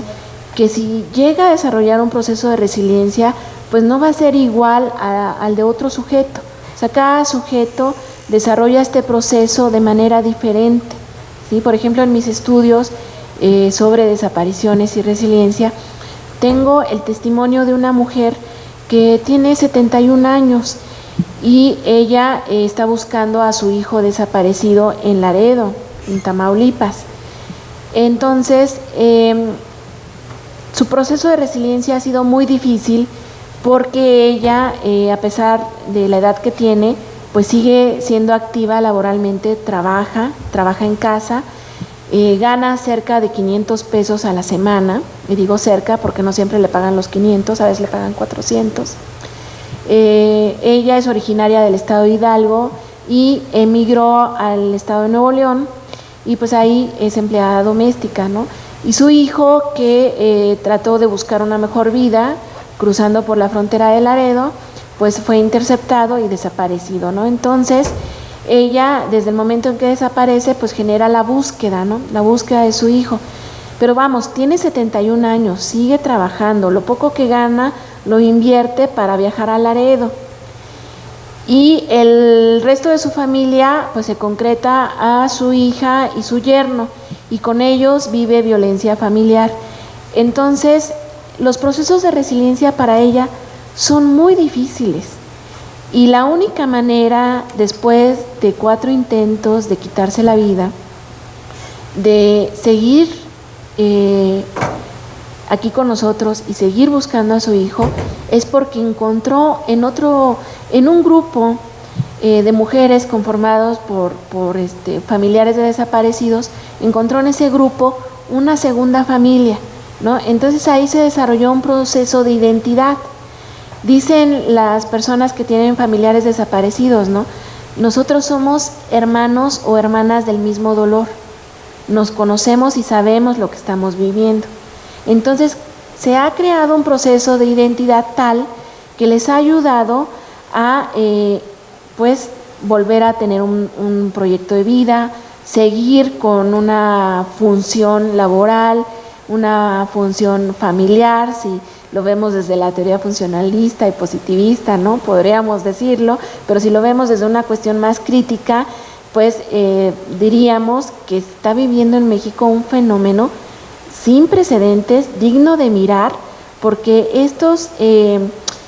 que si llega a desarrollar un proceso de resiliencia, pues no va a ser igual al de otro sujeto. O sea, cada sujeto desarrolla este proceso de manera diferente. ¿sí? Por ejemplo, en mis estudios eh, sobre desapariciones y resiliencia, tengo el testimonio de una mujer que tiene 71 años y ella eh, está buscando a su hijo desaparecido en Laredo, en Tamaulipas. Entonces, em, su proceso de resiliencia ha sido muy difícil porque ella, eh, a pesar de la edad que tiene, pues sigue siendo activa laboralmente, trabaja, trabaja en casa, eh, gana cerca de 500 pesos a la semana, y digo cerca porque no siempre le pagan los 500, a veces le pagan 400. Eh, ella es originaria del estado de Hidalgo y emigró al estado de Nuevo León y pues ahí es empleada doméstica, ¿no? Y su hijo que eh, trató de buscar una mejor vida cruzando por la frontera de Laredo, pues fue interceptado y desaparecido, ¿no? Entonces, ella desde el momento en que desaparece, pues genera la búsqueda, ¿no? La búsqueda de su hijo. Pero vamos, tiene 71 años, sigue trabajando, lo poco que gana lo invierte para viajar a Laredo. Y el resto de su familia pues se concreta a su hija y su yerno y con ellos vive violencia familiar. Entonces, los procesos de resiliencia para ella son muy difíciles. Y la única manera, después de cuatro intentos de quitarse la vida, de seguir eh, aquí con nosotros y seguir buscando a su hijo, es porque encontró en otro, en un grupo eh, de mujeres conformados por, por este, familiares de desaparecidos, encontró en ese grupo una segunda familia, ¿no? Entonces ahí se desarrolló un proceso de identidad. Dicen las personas que tienen familiares desaparecidos, ¿no? Nosotros somos hermanos o hermanas del mismo dolor. Nos conocemos y sabemos lo que estamos viviendo. Entonces, se ha creado un proceso de identidad tal que les ha ayudado a eh, pues volver a tener un, un, proyecto de vida, seguir con una función laboral, una función familiar, si lo vemos desde la teoría funcionalista y positivista, ¿no? Podríamos decirlo, pero si lo vemos desde una cuestión más crítica, pues eh, diríamos que está viviendo en México un fenómeno sin precedentes, digno de mirar, porque estos, eh,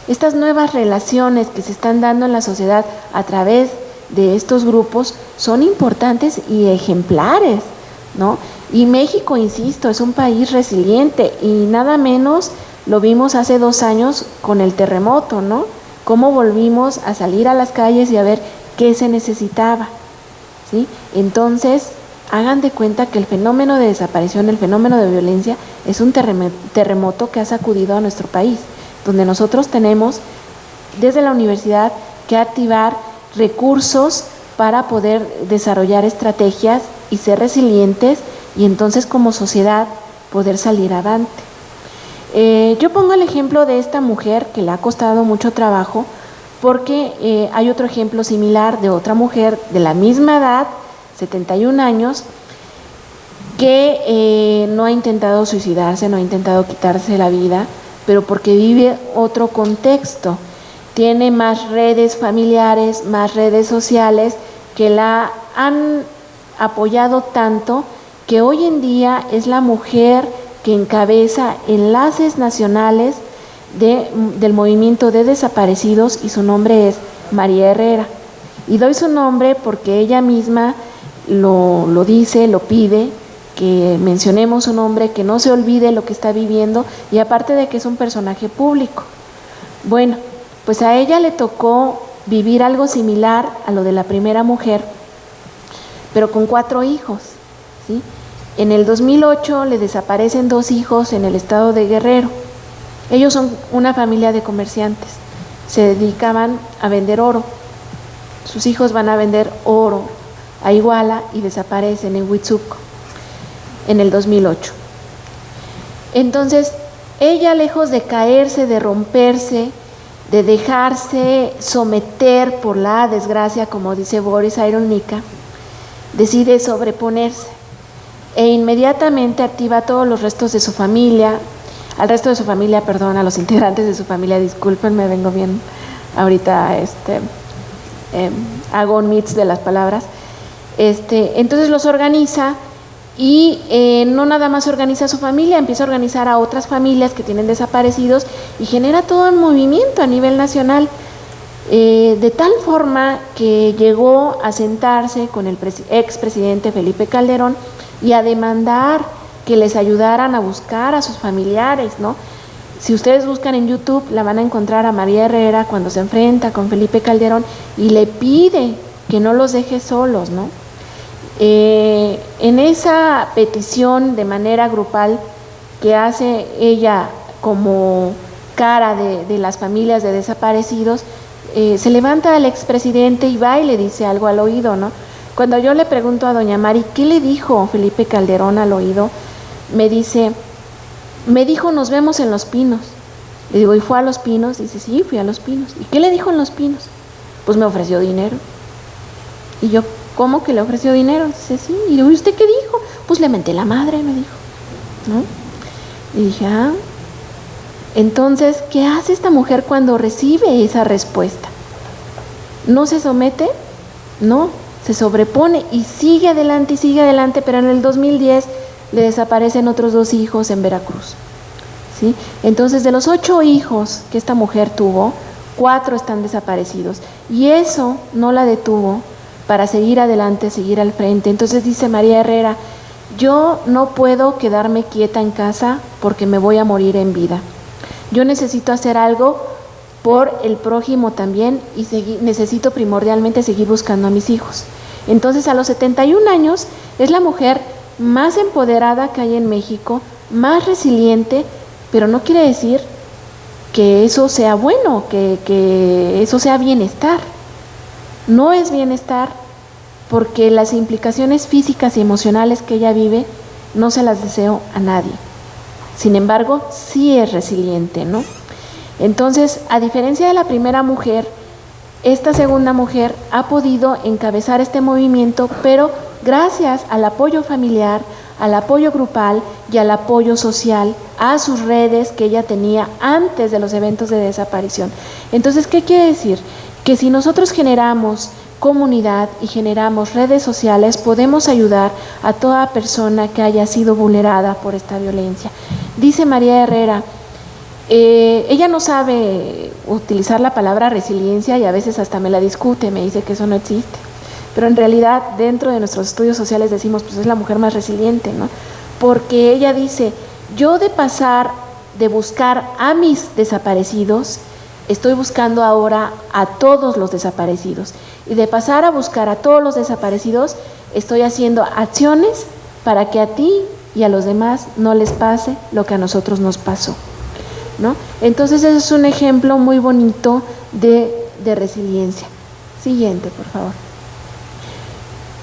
estas nuevas relaciones que se están dando en la sociedad a través de estos grupos son importantes y ejemplares, ¿no? Y México, insisto, es un país resiliente y nada menos lo vimos hace dos años con el terremoto, ¿no? Cómo volvimos a salir a las calles y a ver qué se necesitaba, ¿sí? Entonces, hagan de cuenta que el fenómeno de desaparición, el fenómeno de violencia, es un terremoto que ha sacudido a nuestro país, donde nosotros tenemos desde la universidad que activar recursos para poder desarrollar estrategias y ser resilientes y entonces como sociedad poder salir adelante. Eh, yo pongo el ejemplo de esta mujer que le ha costado mucho trabajo porque eh, hay otro ejemplo similar de otra mujer de la misma edad 71 años, que eh, no ha intentado suicidarse, no ha intentado quitarse la vida, pero porque vive otro contexto. Tiene más redes familiares, más redes sociales que la han apoyado tanto que hoy en día es la mujer que encabeza enlaces nacionales del movimiento de desaparecidos y su nombre es María Herrera. Y doy su nombre porque ella misma lo, lo dice, lo pide, que mencionemos un nombre, que no se olvide lo que está viviendo y aparte de que es un personaje público. Bueno, pues a ella le tocó vivir algo similar a lo de la primera mujer, pero con cuatro hijos. ¿sí? En el 2008 le desaparecen dos hijos en el estado de Guerrero. Ellos son una familia de comerciantes, se dedicaban a vender oro. Sus hijos van a vender oro, a Iguala y desaparecen en Huitzuco en el 2008. Entonces, ella lejos de caerse, de romperse, de dejarse someter por la desgracia, como dice Boris Ironica, decide sobreponerse e inmediatamente activa a todos los restos de su familia, al resto de su familia, perdón, a los integrantes de su familia, disculpen, me vengo bien ahorita, este, eh, hago un mix de las palabras, este, entonces los organiza y eh, no nada más organiza a su familia, empieza a organizar a otras familias que tienen desaparecidos y genera todo un movimiento a nivel nacional, eh, de tal forma que llegó a sentarse con el expresidente Felipe Calderón y a demandar que les ayudaran a buscar a sus familiares, ¿no? Si ustedes buscan en YouTube, la van a encontrar a María Herrera cuando se enfrenta con Felipe Calderón y le pide que no los deje solos, ¿no? Eh, en esa petición de manera grupal que hace ella como cara de, las familias de desaparecidos, eh, se levanta el expresidente y va y le dice algo al oído, ¿no? Cuando yo le pregunto a doña Mari, ¿qué le dijo Felipe Calderón al oído? Me dice, me dijo, nos vemos en los pinos. Le digo, ¿y fue a los pinos? Dice, sí, fui a los pinos. ¿Y qué le dijo en los pinos? Pues me ofreció dinero. Y yo, ¿cómo que le ofreció dinero? Dice, sí. Y le digo, ¿y usted qué dijo? Pues le menté la madre, me dijo. ¿No? Y dije, ah. Entonces, ¿qué hace esta mujer cuando recibe esa respuesta? ¿No se somete? No, se sobrepone y sigue adelante y sigue adelante, pero en el 2010 le desaparecen otros dos hijos en Veracruz. ¿sí? Entonces, de los ocho hijos que esta mujer tuvo, cuatro están desaparecidos. Y eso no la detuvo para seguir adelante, seguir al frente. Entonces dice María Herrera, yo no puedo quedarme quieta en casa porque me voy a morir en vida. Yo necesito hacer algo por el prójimo también y necesito primordialmente seguir buscando a mis hijos. Entonces a los 71 años es la mujer más empoderada que hay en México, más resiliente, pero no quiere decir que eso sea bueno, que, que eso sea bienestar. No es bienestar porque las implicaciones físicas y emocionales que ella vive no se las deseo a nadie. Sin embargo, sí es resiliente, ¿no? Entonces, a diferencia de la primera mujer, esta segunda mujer ha podido encabezar este movimiento, pero gracias al apoyo familiar, al apoyo grupal y al apoyo social, a sus redes que ella tenía antes de los eventos de desaparición. Entonces, ¿qué quiere decir? Que si nosotros generamos comunidad y generamos redes sociales, podemos ayudar a toda persona que haya sido vulnerada por esta violencia. Dice María Herrera, eh, ella no sabe utilizar la palabra resiliencia y a veces hasta me la discute, me dice que eso no existe. Pero en realidad dentro de nuestros estudios sociales decimos, pues es la mujer más resiliente, ¿no? Porque ella dice, yo de pasar, de buscar a mis desaparecidos, estoy buscando ahora a todos los desaparecidos. Y de pasar a buscar a todos los desaparecidos, estoy haciendo acciones para que a ti y a los demás no les pase lo que a nosotros nos pasó. ¿No? Entonces ese es un ejemplo muy bonito de, resiliencia. Siguiente, por favor.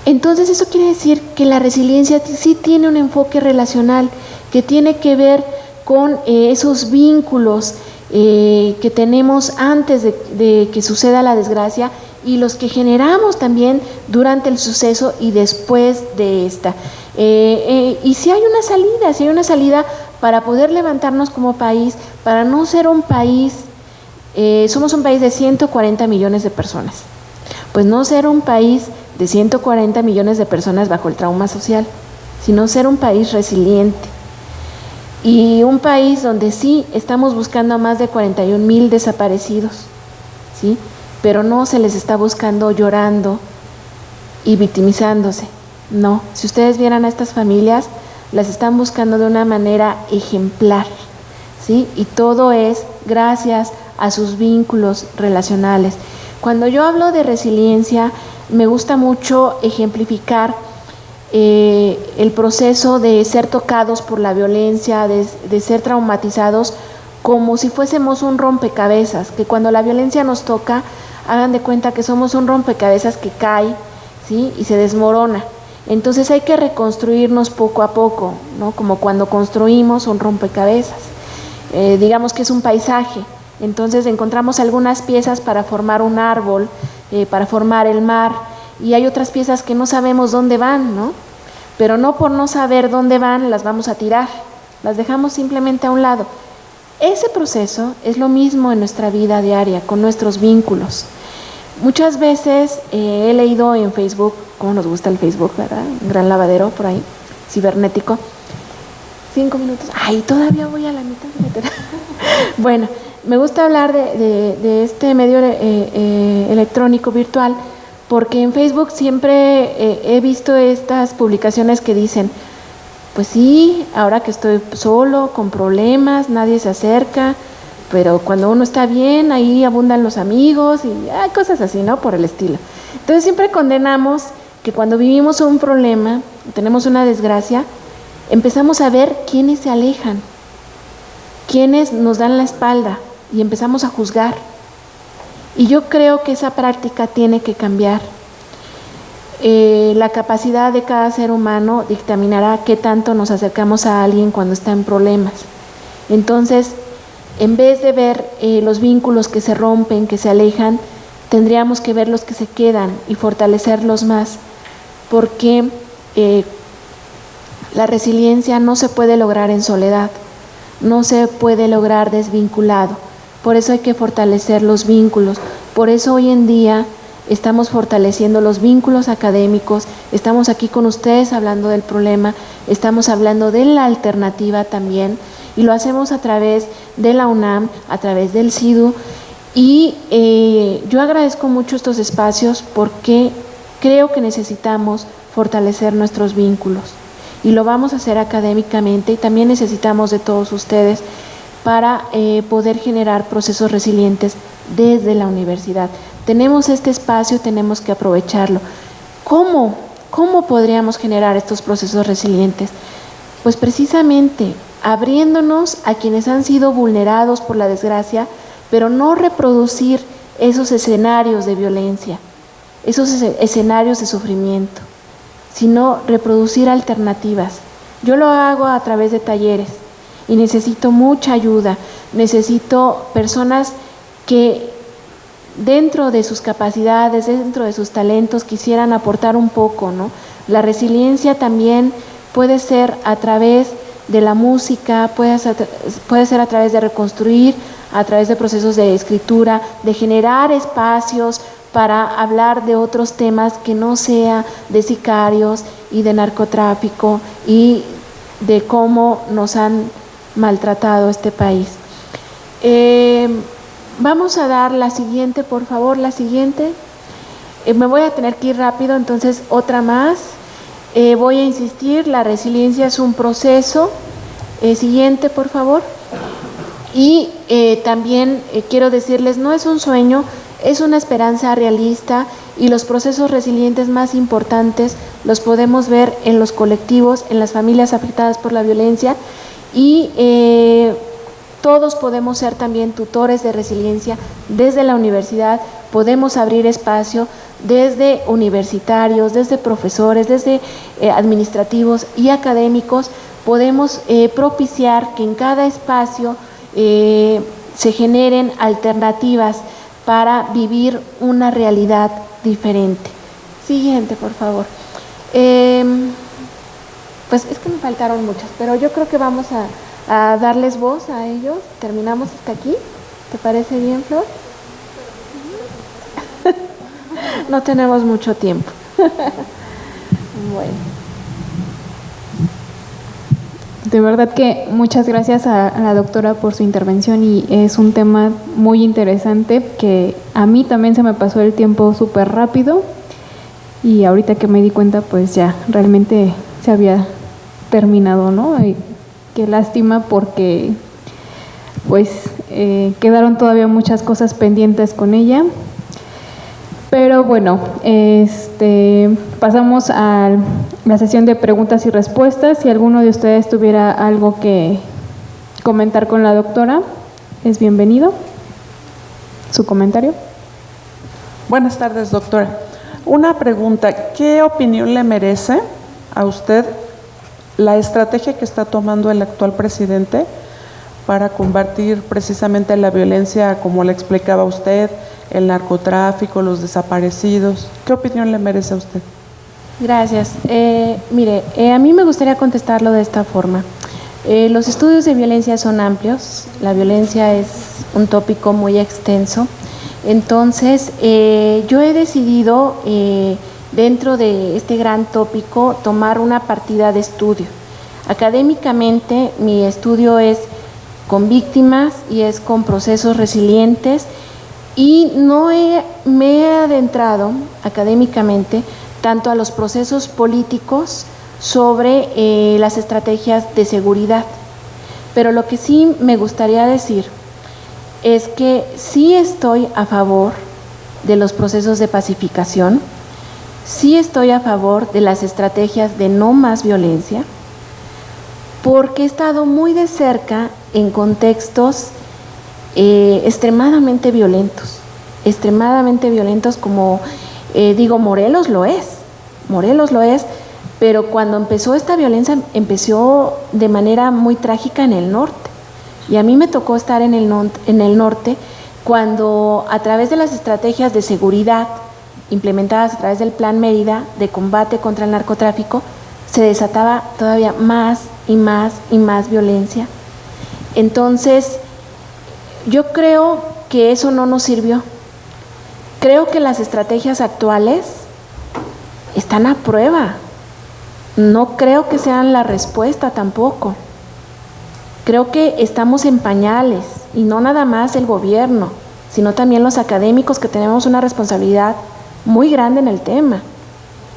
Entonces eso quiere decir que la resiliencia sí tiene un enfoque relacional, que tiene que ver con eh, esos vínculos eh, que tenemos antes de, que suceda la desgracia y los que generamos también durante el suceso y después de esta. Eh, y si hay una salida, si hay una salida para poder levantarnos como país, para no ser un país, eh, somos un país de 140 millones de personas, pues no ser un país de 140 millones de personas bajo el trauma social, sino ser un país resiliente. Y un país donde sí estamos buscando a más de 41 mil desaparecidos, ¿sí? pero no se les está buscando llorando y victimizándose. No, si ustedes vieran a estas familias, las están buscando de una manera ejemplar, ¿sí? Y todo es gracias a sus vínculos relacionales. Cuando yo hablo de resiliencia, me gusta mucho ejemplificar eh, el proceso de ser tocados por la violencia, de, de ser traumatizados, como si fuésemos un rompecabezas, que cuando la violencia nos toca, hagan de cuenta que somos un rompecabezas que cae, ¿sí? Y se desmorona. Entonces hay que reconstruirnos poco a poco, ¿no? Como cuando construimos un rompecabezas. Eh, digamos que es un paisaje. Entonces encontramos algunas piezas para formar un árbol, eh, para formar el mar, y hay otras piezas que no sabemos dónde van, ¿no? Pero no por no saber dónde van las vamos a tirar, las dejamos simplemente a un lado. Ese proceso es lo mismo en nuestra vida diaria, con nuestros vínculos. Muchas veces eh, he leído en Facebook, como nos gusta el Facebook, ¿verdad? Un gran lavadero por ahí, cibernético. Cinco minutos. Ay, todavía voy a la mitad. bueno, me gusta hablar de, este medio eh, eh, electrónico virtual porque en Facebook siempre he visto estas publicaciones que dicen, pues sí, ahora que estoy solo, con problemas, nadie se acerca, pero cuando uno está bien, ahí abundan los amigos y cosas así, ¿no? Por el estilo. Entonces siempre condenamos que cuando vivimos un problema, tenemos una desgracia, empezamos a ver quiénes se alejan, quiénes nos dan la espalda y empezamos a juzgar. Y yo creo que esa práctica tiene que cambiar. Eh, la capacidad de cada ser humano dictaminará qué tanto nos acercamos a alguien cuando está en problemas. Entonces, en vez de ver eh, los vínculos que se rompen, que se alejan, tendríamos que ver los que se quedan y fortalecerlos más, porque eh, la resiliencia no se puede lograr en soledad, no se puede lograr desvinculado. Por eso hay que fortalecer los vínculos. Por eso hoy en día estamos fortaleciendo los vínculos académicos, estamos aquí con ustedes hablando del problema, estamos hablando de la alternativa también. Y lo hacemos a través de la UNAM, a través del SIDU. Y eh, yo agradezco mucho estos espacios porque creo que necesitamos fortalecer nuestros vínculos y lo vamos a hacer académicamente y también necesitamos de todos ustedes para eh, poder generar procesos resilientes desde la universidad. Tenemos este espacio, tenemos que aprovecharlo. ¿Cómo? ¿Cómo podríamos generar estos procesos resilientes? Pues precisamente abriéndonos a quienes han sido vulnerados por la desgracia, pero no reproducir esos escenarios de violencia, esos escenarios de sufrimiento, sino reproducir alternativas. Yo lo hago a través de talleres y necesito mucha ayuda, necesito personas que dentro de sus capacidades, dentro de sus talentos quisieran aportar un poco, ¿no? La resiliencia también puede ser a través de la música, puede ser, puede ser a través de reconstruir, a través de procesos de escritura, de generar espacios para hablar de otros temas que no sea de sicarios y de narcotráfico y de cómo nos han maltratado este país. Eh, vamos a dar la siguiente, por favor, la siguiente. Eh, me voy a tener que ir rápido, entonces otra más. Eh, voy a insistir, la resiliencia es un proceso. Siguiente, por favor. Y también quiero decirles, no es un sueño, es una esperanza realista y los procesos resilientes más importantes los podemos ver en los colectivos, en las familias afectadas por la violencia y todos podemos ser también tutores de resiliencia desde la universidad, podemos abrir espacio desde universitarios, desde profesores, desde eh, administrativos y académicos, podemos eh, propiciar que en cada espacio eh, se generen alternativas para vivir una realidad diferente. Siguiente, por favor. Em, pues es que me faltaron muchas, pero yo creo que vamos a, a darles voz a ellos. Terminamos hasta aquí. ¿Te parece bien, Flor? no tenemos mucho tiempo. bueno. De verdad que muchas gracias a, la doctora por su intervención y es un tema muy interesante que a mí también se me pasó el tiempo súper rápido y ahorita que me di cuenta pues ya realmente se había terminado, ¿no? Y qué lástima porque pues eh, quedaron todavía muchas cosas pendientes con ella pero bueno, este, pasamos a la sesión de preguntas y respuestas. Si alguno de ustedes tuviera algo que comentar con la doctora, es bienvenido. Su comentario. Buenas tardes, doctora. Una pregunta, ¿qué opinión le merece a usted la estrategia que está tomando el actual presidente para combatir precisamente la violencia, como le explicaba usted, el narcotráfico, los desaparecidos? ¿Qué opinión le merece a usted? Gracias. Eh, mire, eh, a mí me gustaría contestarlo de esta forma. Eh, los estudios de violencia son amplios, la violencia es un tópico muy extenso, entonces yo he decidido dentro de este gran tópico tomar una partida de estudio. Académicamente mi estudio es con víctimas y es con procesos resilientes y no me he adentrado académicamente tanto a los procesos políticos sobre eh, las estrategias de seguridad. Pero lo que sí me gustaría decir es que sí estoy a favor de los procesos de pacificación, sí estoy a favor de las estrategias de no más violencia, porque he estado muy de cerca en contextos eh, extremadamente violentos, extremadamente violentos como eh, digo, Morelos lo es, Morelos lo es, pero cuando empezó esta violencia empezó de manera muy trágica en el norte. Y a mí me tocó estar en el, en el norte cuando a través de las estrategias de seguridad implementadas a través del Plan Mérida de combate contra el narcotráfico, se desataba todavía más y más y más violencia. Entonces, yo creo que eso no nos sirvió. Creo que las estrategias actuales están a prueba. No creo que sean la respuesta tampoco. Creo que estamos en pañales y no nada más el gobierno, sino también los académicos que tenemos una responsabilidad muy grande en el tema,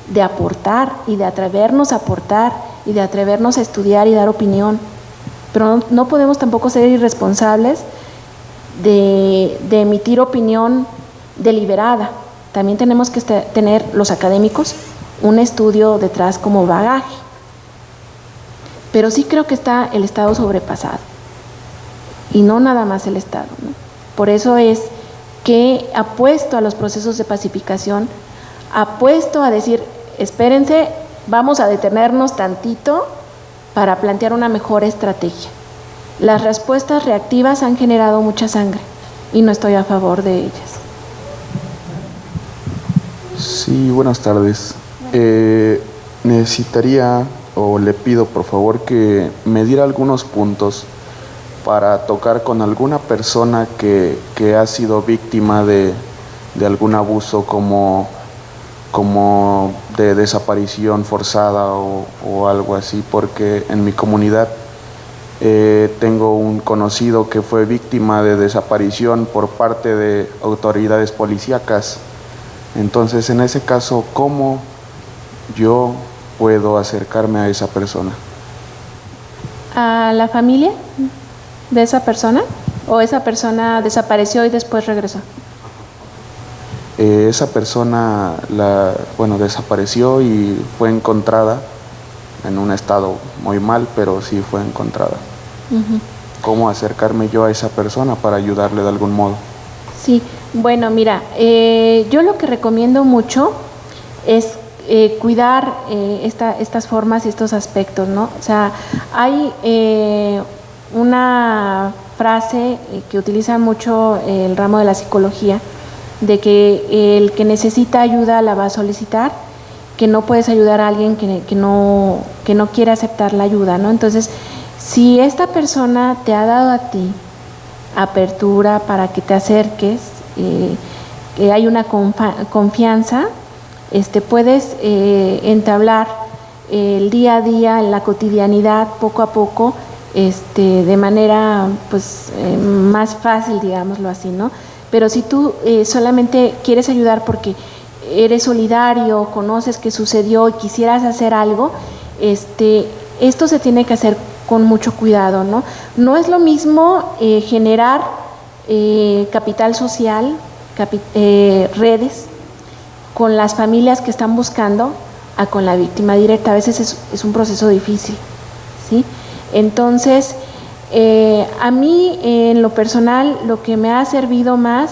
de aportar y de atrevernos a aportar y de atrevernos a estudiar y dar opinión. Pero no, podemos tampoco ser irresponsables de, emitir opinión deliberada. También tenemos que este, tener los académicos un estudio detrás como bagaje. Pero sí creo que está el Estado sobrepasado. Y no nada más el Estado. Por eso es que apuesto a los procesos de pacificación, apuesto a decir, espérense, vamos a detenernos tantito para plantear una mejor estrategia. Las respuestas reactivas han generado mucha sangre y no estoy a favor de ellas. Sí, buenas tardes. Eh, necesitaría o le pido por favor que me diera algunos puntos para tocar con alguna persona que, ha sido víctima de, algún abuso como, como de desaparición forzada o, algo así, porque en mi comunidad eh, tengo un conocido que fue víctima de desaparición por parte de autoridades policíacas entonces, en ese caso, ¿cómo yo puedo acercarme a esa persona? ¿A la familia de esa persona? ¿O esa persona desapareció y después regresó? Eh, esa persona, la, bueno, desapareció y fue encontrada en un estado muy mal, pero sí fue encontrada. ¿Cómo acercarme yo a esa persona para ayudarle de algún modo? Sí, bueno, mira, eh, yo lo que recomiendo mucho es eh, cuidar eh, estas formas y estos aspectos, ¿no? O sea, hay una frase que utiliza mucho el ramo de la psicología, de que el que necesita ayuda la va a solicitar, que no puedes ayudar a alguien que, que, no, que no quiere aceptar la ayuda, ¿no? Entonces, si esta persona te ha dado a ti apertura para que te acerques, eh, que hay una confianza, este, puedes eh, entablar el día a día, la cotidianidad, poco a poco, este, de manera pues, eh, más fácil, digámoslo así, ¿no? Pero si tú solamente quieres ayudar porque eres solidario, conoces qué sucedió y quisieras hacer algo, este, esto se tiene que hacer con mucho cuidado, ¿no? No es lo mismo generar eh, capital social, eh, redes, con las familias que están buscando a con la víctima directa. A veces es, un proceso difícil. ¿sí? Entonces, eh, a mí en lo personal lo que me ha servido más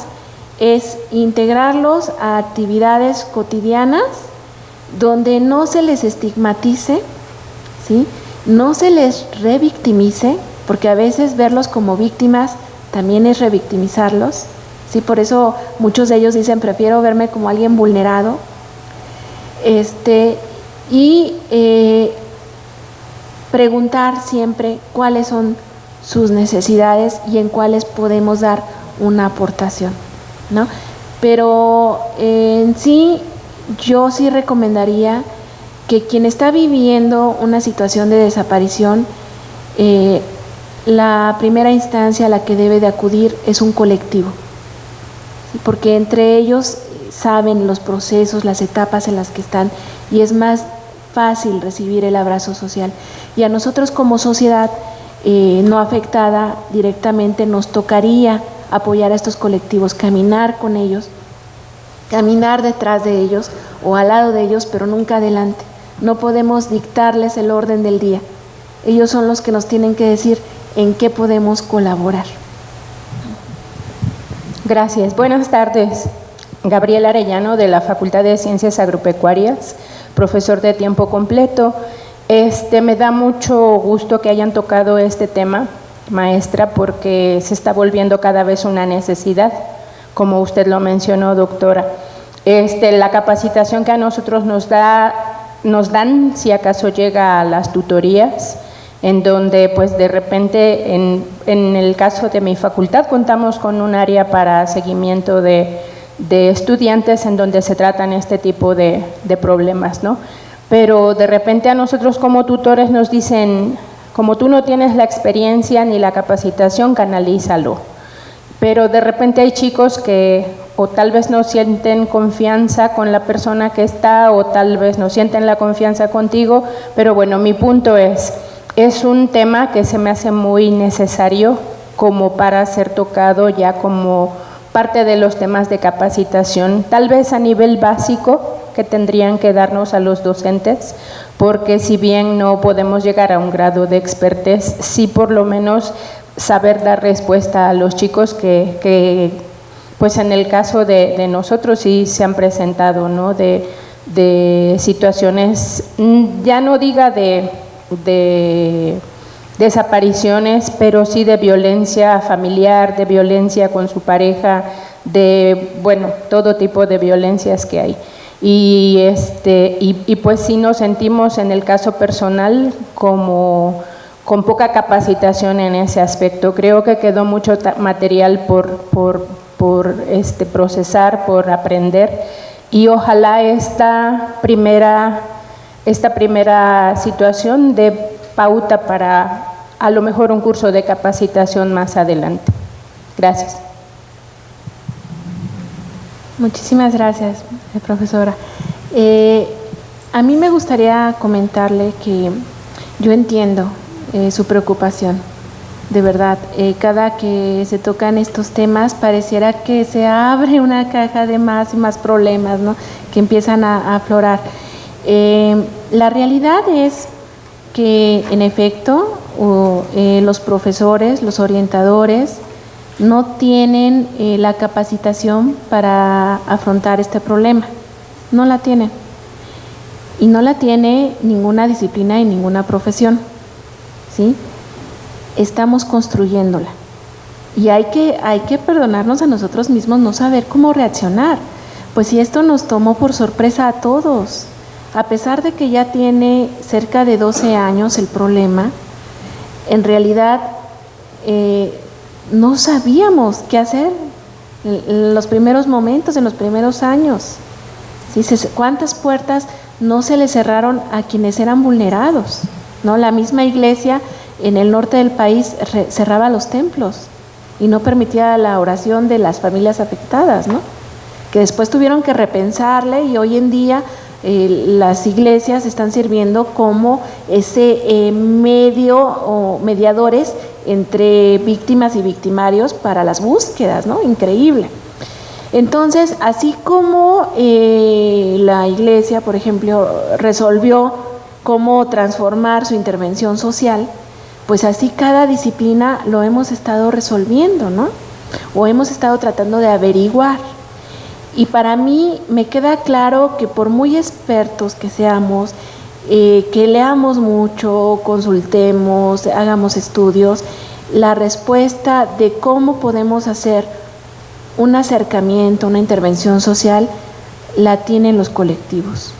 es integrarlos a actividades cotidianas donde no se les estigmatice, ¿sí? No se les revictimice, porque a veces verlos como víctimas también es revictimizarlos. ¿sí? Por eso muchos de ellos dicen, prefiero verme como alguien vulnerado. Este, y eh, preguntar siempre cuáles son sus necesidades y en cuáles podemos dar una aportación. ¿no? Pero en sí, yo sí recomendaría que quien está viviendo una situación de desaparición, eh, la primera instancia a la que debe de acudir es un colectivo, porque entre ellos saben los procesos, las etapas en las que están y es más fácil recibir el abrazo social. Y a nosotros como sociedad eh, no afectada directamente nos tocaría apoyar a estos colectivos, caminar con ellos, caminar detrás de ellos o al lado de ellos, pero nunca adelante. No podemos dictarles el orden del día. Ellos son los que nos tienen que decir en qué podemos colaborar. Gracias. Buenas tardes. Gabriel Arellano de la Facultad de Ciencias Agropecuarias, profesor de tiempo completo. Este, me da mucho gusto que hayan tocado este tema maestra, porque se está volviendo cada vez una necesidad, como usted lo mencionó, doctora. Este, la capacitación que a nosotros nos, da, nos dan, si acaso llega a las tutorías, en donde pues de repente, en, en el caso de mi facultad, contamos con un área para seguimiento de, de estudiantes en donde se tratan este tipo de, de problemas, ¿no? Pero de repente a nosotros como tutores nos dicen, como tú no tienes la experiencia ni la capacitación, canalízalo. Pero de repente hay chicos que o tal vez no sienten confianza con la persona que está o tal vez no sienten la confianza contigo, pero bueno, mi punto es, es un tema que se me hace muy necesario como para ser tocado ya como parte de los temas de capacitación, tal vez a nivel básico que tendrían que darnos a los docentes, porque si bien no podemos llegar a un grado de expertez, sí por lo menos saber dar respuesta a los chicos que, pues en el caso de, nosotros sí se han presentado, ¿no? De, situaciones, mm, ya no diga de, de desapariciones, pero sí de violencia familiar, de violencia con su pareja, de, bueno, todo tipo de violencias que hay. Y, este, y, pues sí nos sentimos en el caso personal como con poca capacitación en ese aspecto. Creo que quedó mucho material por, por, por este, procesar, por aprender y ojalá esta primera, esta primera situación de pauta para a lo mejor un curso de capacitación más adelante. Gracias. Muchísimas gracias, profesora. Eh, a mí me gustaría comentarle que yo entiendo eh, su preocupación, de verdad. Eh, cada que se tocan estos temas pareciera que se abre una caja de más y más problemas ¿no? que empiezan a, aflorar. la realidad es que en efecto los profesores, los orientadores, no tienen eh, la capacitación para afrontar este problema. No la tienen. Y no la tiene ninguna disciplina y ninguna profesión. ¿sí? Estamos construyéndola. Y hay que, hay que perdonarnos a nosotros mismos no saber cómo reaccionar. Pues si esto nos tomó por sorpresa a todos, a pesar de que ya tiene cerca de 12 años el problema, en realidad eh, no sabíamos qué hacer en los primeros momentos, en los primeros años. ¿Cuántas puertas no se le cerraron a quienes eran vulnerados? ¿no? La misma iglesia en el norte del país cerraba los templos y no permitía la oración de las familias afectadas, ¿no? que después tuvieron que repensarle y hoy en día eh, las iglesias están sirviendo como ese eh, medio o mediadores entre víctimas y victimarios para las búsquedas, ¿no? Increíble. Entonces, así como eh, la iglesia, por ejemplo, resolvió cómo transformar su intervención social, pues así cada disciplina lo hemos estado resolviendo, ¿no? O hemos estado tratando de averiguar Y para mí me queda claro que por muy expertos que seamos, eh, que leamos mucho, consultemos, hagamos estudios, la respuesta de cómo podemos hacer un acercamiento, una intervención social, la tienen los colectivos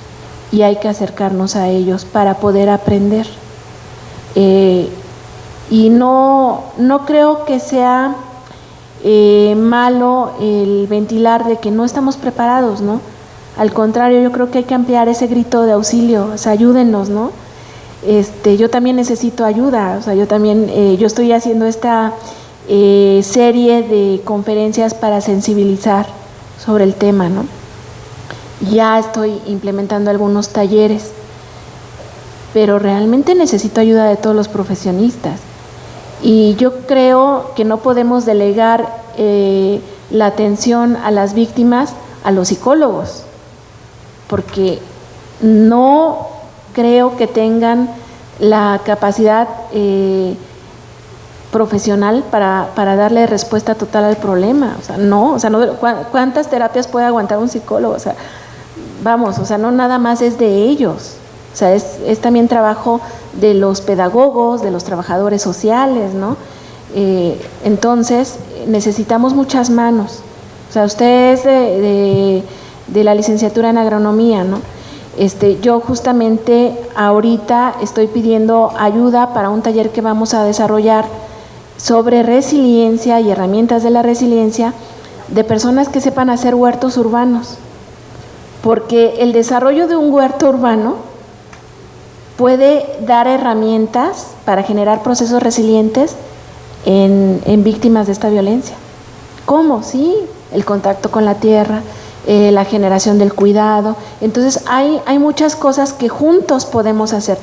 y hay que acercarnos a ellos para poder aprender. Eh, y no, no creo que sea eh, malo el ventilar de que no estamos preparados, ¿no? Al contrario, yo creo que hay que ampliar ese grito de auxilio, o sea, ayúdennos, ¿no? Este, yo también necesito ayuda, o sea, yo también, eh, yo estoy haciendo esta eh, serie de conferencias para sensibilizar sobre el tema, ¿no? Ya estoy implementando algunos talleres, pero realmente necesito ayuda de todos los profesionistas. Y yo creo que no podemos delegar eh, la atención a las víctimas a los psicólogos, porque no creo que tengan la capacidad eh, profesional para, para, darle respuesta total al problema. O sea, no, o sea, no, ¿cuántas terapias puede aguantar un psicólogo? O sea, vamos, o sea, no nada más es de ellos. O sea, es, también trabajo de los pedagogos, de los trabajadores sociales, ¿no? Eh, entonces, necesitamos muchas manos. O sea, usted es de, de, de, la licenciatura en agronomía, ¿no? Este, yo justamente ahorita estoy pidiendo ayuda para un taller que vamos a desarrollar sobre resiliencia y herramientas de la resiliencia de personas que sepan hacer huertos urbanos. Porque el desarrollo de un huerto urbano puede dar herramientas para generar procesos resilientes en, víctimas de esta violencia. ¿Cómo? Sí, el contacto con la tierra, eh, la generación del cuidado. Entonces hay, hay muchas cosas que juntos podemos hacer.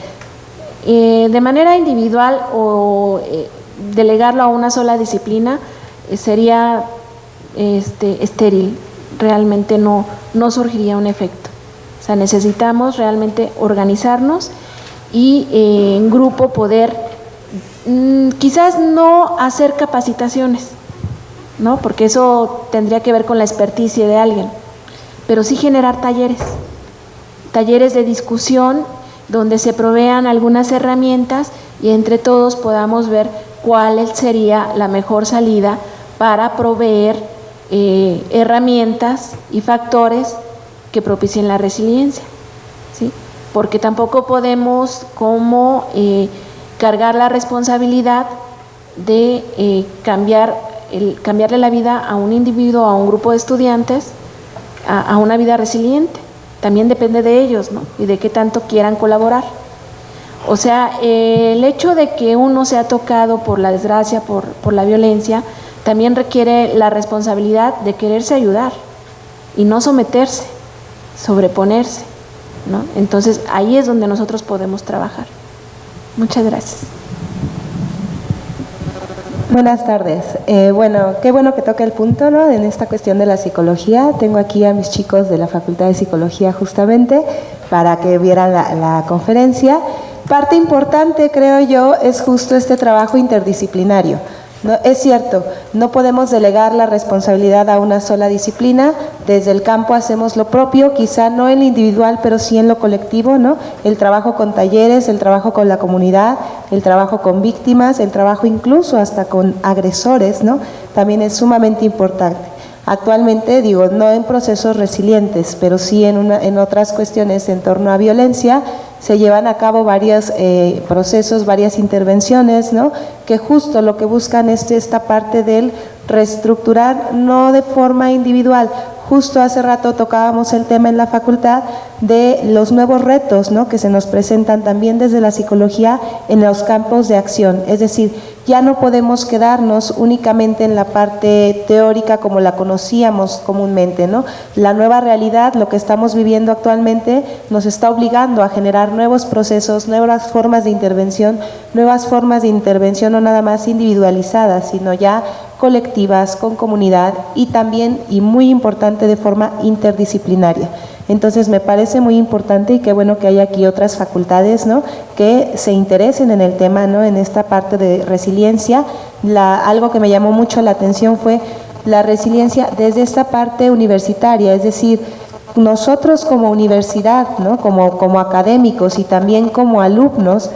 Eh, de manera individual o eh, delegarlo a una sola disciplina sería este, estéril, realmente no, no surgiría un efecto. O sea, necesitamos realmente organizarnos y eh, en grupo poder mm, quizás no hacer capacitaciones, ¿no? porque eso tendría que ver con la experticia de alguien, pero sí generar talleres, talleres de discusión donde se provean algunas herramientas y entre todos podamos ver cuál sería la mejor salida para proveer eh, herramientas y factores que propicien la resiliencia. Porque tampoco podemos como eh, cargar la responsabilidad de eh, cambiar cambiarle la vida a un individuo, a un grupo de estudiantes, a, una vida resiliente. También depende de ellos y de qué tanto quieran colaborar. O sea, el hecho de que uno sea tocado por la desgracia, por, por la violencia, también requiere la responsabilidad de quererse ayudar y no someterse, sobreponerse. ¿No? Entonces ahí es donde nosotros podemos trabajar. Muchas gracias. Buenas tardes. Eh, bueno, qué bueno que toque el punto ¿no? en esta cuestión de la psicología. Tengo aquí a mis chicos de la Facultad de Psicología justamente para que vieran la, la conferencia. Parte importante, creo yo, es justo este trabajo interdisciplinario. No, es cierto, no podemos delegar la responsabilidad a una sola disciplina, desde el campo hacemos lo propio, quizá no en lo individual, pero sí en lo colectivo, ¿no? El trabajo con talleres, el trabajo con la comunidad, el trabajo con víctimas, el trabajo incluso hasta con agresores, ¿no? También es sumamente importante. Actualmente, digo, no en procesos resilientes, pero sí en, en otras cuestiones en torno a violencia, se llevan a cabo varios eh, procesos, varias intervenciones, ¿no? que justo lo que buscan es esta parte del reestructurar, no de forma individual, justo hace rato tocábamos el tema en la facultad de los nuevos retos ¿no? que se nos presentan también desde la psicología en los campos de acción, es decir, ya no podemos quedarnos únicamente en la parte teórica como la conocíamos comúnmente, ¿no? La nueva realidad, lo que estamos viviendo actualmente, nos está obligando a generar nuevos procesos, nuevas formas de intervención, nuevas formas de intervención no nada más individualizadas, sino ya colectivas, con comunidad y también, y muy importante, de forma interdisciplinaria. Entonces me parece muy importante y qué bueno que hay aquí otras facultades ¿no? que se interesen en el tema, ¿no? en esta parte de resiliencia. La, algo que me llamó mucho la atención fue la resiliencia desde esta parte universitaria, es decir, nosotros como universidad, ¿no? como, como académicos y también como alumnos,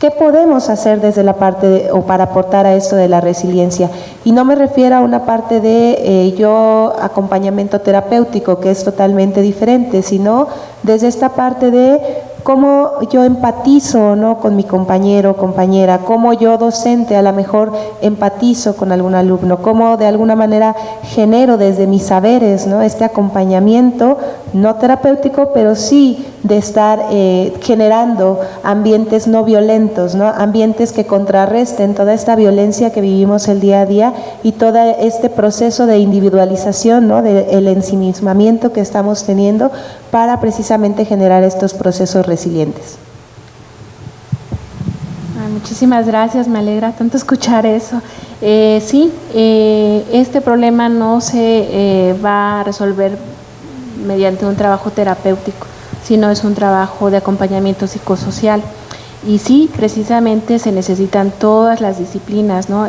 ¿Qué podemos hacer desde la parte o para aportar a esto de la resiliencia? Y no me refiero a una parte de eh, yo acompañamiento terapéutico, que es totalmente diferente, sino desde esta parte de cómo yo empatizo ¿no? con mi compañero o compañera, cómo yo docente a lo mejor empatizo con algún alumno, cómo de alguna manera genero desde mis saberes ¿no? este acompañamiento, no terapéutico, pero sí de estar eh, generando ambientes no violentos, ¿no? ambientes que contrarresten toda esta violencia que vivimos el día a día y todo este proceso de individualización, ¿no? del ensimismamiento que estamos teniendo para precisamente generar estos procesos resilientes. muchísimas gracias, me alegra tanto escuchar eso. Eh, sí, eh, este problema no se eh, va a resolver mediante un trabajo terapéutico, sino es un trabajo de acompañamiento psicosocial. Y sí, precisamente se necesitan todas las disciplinas, ¿no?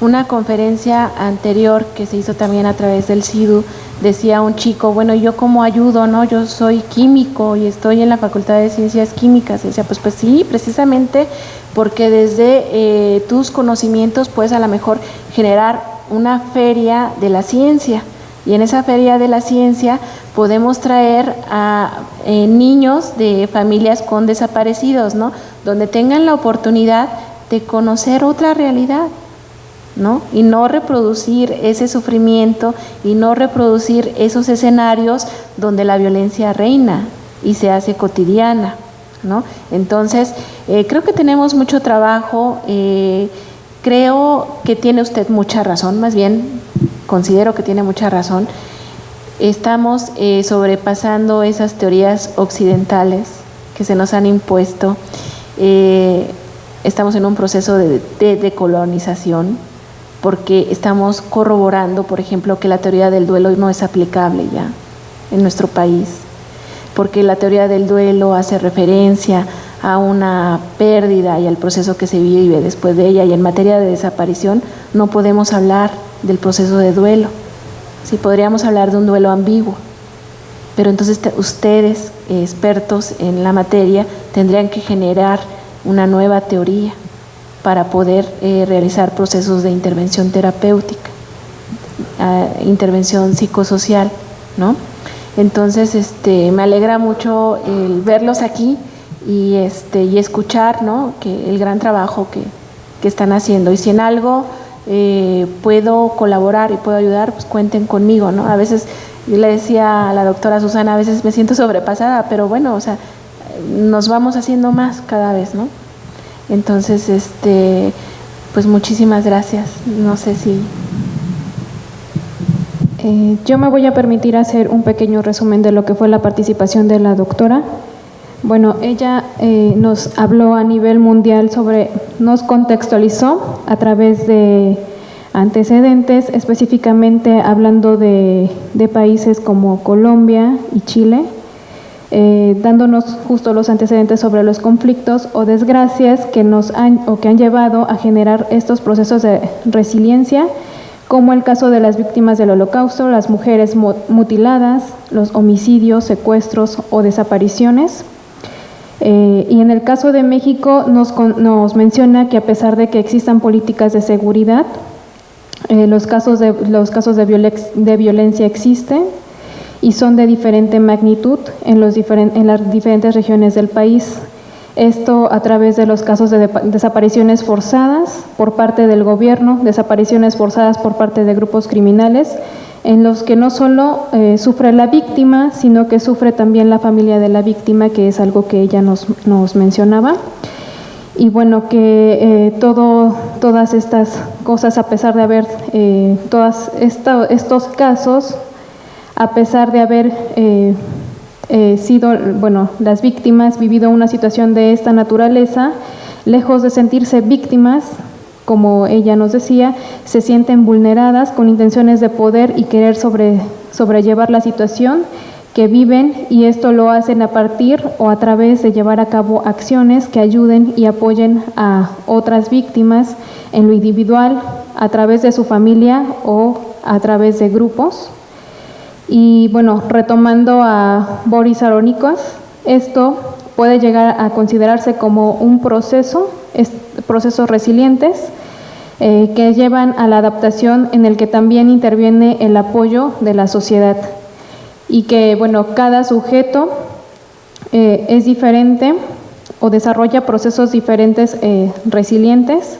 Una conferencia anterior que se hizo también a través del CIDU, decía un chico, bueno, ¿yo cómo ayudo? no Yo soy químico y estoy en la Facultad de Ciencias Químicas. Y decía, pues, pues sí, precisamente porque desde eh, tus conocimientos puedes a lo mejor generar una feria de la ciencia. Y en esa feria de la ciencia podemos traer a eh, niños de familias con desaparecidos, ¿no? Donde tengan la oportunidad de conocer otra realidad Y no reproducir ese sufrimiento y no reproducir esos escenarios donde la violencia reina y se hace cotidiana. Entonces, eh, creo que tenemos mucho trabajo, eh, creo que tiene usted mucha razón, más bien considero que tiene mucha razón. Estamos eh, sobrepasando esas teorías occidentales que se nos han impuesto. estamos en un proceso de decolonización, porque estamos corroborando, por ejemplo, que la teoría del duelo no es aplicable ya en nuestro país, porque la teoría del duelo hace referencia a una pérdida y al proceso que se vive después de ella, y en materia de desaparición no podemos hablar del proceso de duelo, sí podríamos hablar de un duelo ambiguo, pero entonces ustedes, expertos en la materia, tendrían que generar una nueva teoría para poder eh, realizar procesos de intervención terapéutica, intervención psicosocial, ¿no? Entonces, este, me alegra mucho el verlos aquí y, este, y escuchar, ¿no? Que el gran trabajo que, que están haciendo. Y si en algo eh, puedo colaborar y puedo ayudar, pues cuenten conmigo, ¿no? A veces, yo le decía a la doctora Susana, a veces me siento sobrepasada, pero bueno, o sea, nos vamos haciendo más cada vez, ¿no? Entonces, este, pues muchísimas gracias. No sé si... Eh, yo me voy a permitir hacer un pequeño resumen de lo que fue la participación de la doctora. Bueno, ella eh, nos habló a nivel mundial sobre, nos contextualizó a través de antecedentes, específicamente hablando de, de países como Colombia y Chile, eh, dándonos justo los antecedentes sobre los conflictos o desgracias que nos han o que han llevado a generar estos procesos de resiliencia, como el caso de las víctimas del holocausto, las mujeres mutiladas, los homicidios, secuestros o desapariciones. Eh, y en el caso de México nos, nos, menciona que a pesar de que existan políticas de seguridad, eh, los casos, de, los casos de, de violencia existen, y son de diferente magnitud en, los en las diferentes regiones del país. Esto a través de los casos de desapariciones forzadas por parte del gobierno, desapariciones forzadas por parte de grupos criminales, en los que no solo eh, sufre la víctima, sino que sufre también la familia de la víctima, que es algo que ella nos, nos mencionaba. Y bueno, que eh, todo, todas estas cosas, a pesar de haber eh, todos estos casos, a pesar de haber eh, eh, sido, bueno, las víctimas, vivido una situación de esta naturaleza, lejos de sentirse víctimas, como ella nos decía, se sienten vulneradas con intenciones de poder y querer sobre, sobrellevar la situación que viven y esto lo hacen a partir o a través de llevar a cabo acciones que ayuden y apoyen a otras víctimas en lo individual, a través de su familia o a través de grupos. Y bueno, retomando a Boris Aronikos, esto puede llegar a considerarse como un proceso, procesos resilientes, eh, que llevan a la adaptación en el que también interviene el apoyo de la sociedad. Y que, bueno, cada sujeto eh, es diferente o desarrolla procesos diferentes eh, resilientes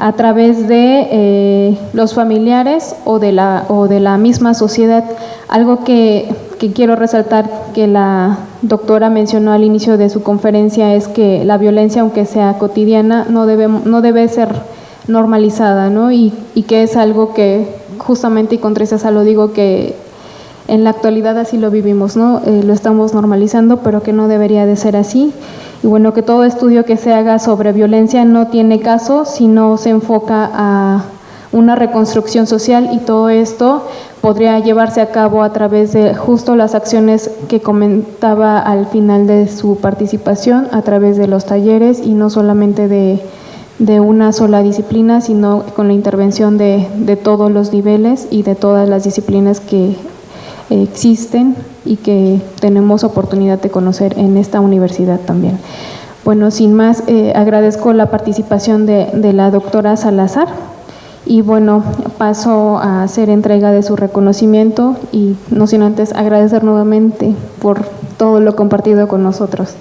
a través de eh, los familiares o de, la, o de la misma sociedad. Algo que, que, quiero resaltar que la doctora mencionó al inicio de su conferencia es que la violencia, aunque sea cotidiana, no debe, no debe ser normalizada, ¿no? Y, y que es algo que justamente, y con tristeza lo digo, que en la actualidad así lo vivimos, ¿no? Eh, lo estamos normalizando, pero que no debería de ser así. Y bueno, que todo estudio que se haga sobre violencia no tiene caso si no se enfoca a una reconstrucción social y todo esto podría llevarse a cabo a través de justo las acciones que comentaba al final de su participación, a través de los talleres y no solamente de, una sola disciplina, sino con la intervención de todos los niveles y de todas las disciplinas que existen y que tenemos oportunidad de conocer en esta universidad también. Bueno, sin más, eh, agradezco la participación de, la doctora Salazar y bueno, paso a hacer entrega de su reconocimiento y no sin antes agradecer nuevamente por todo lo compartido con nosotros.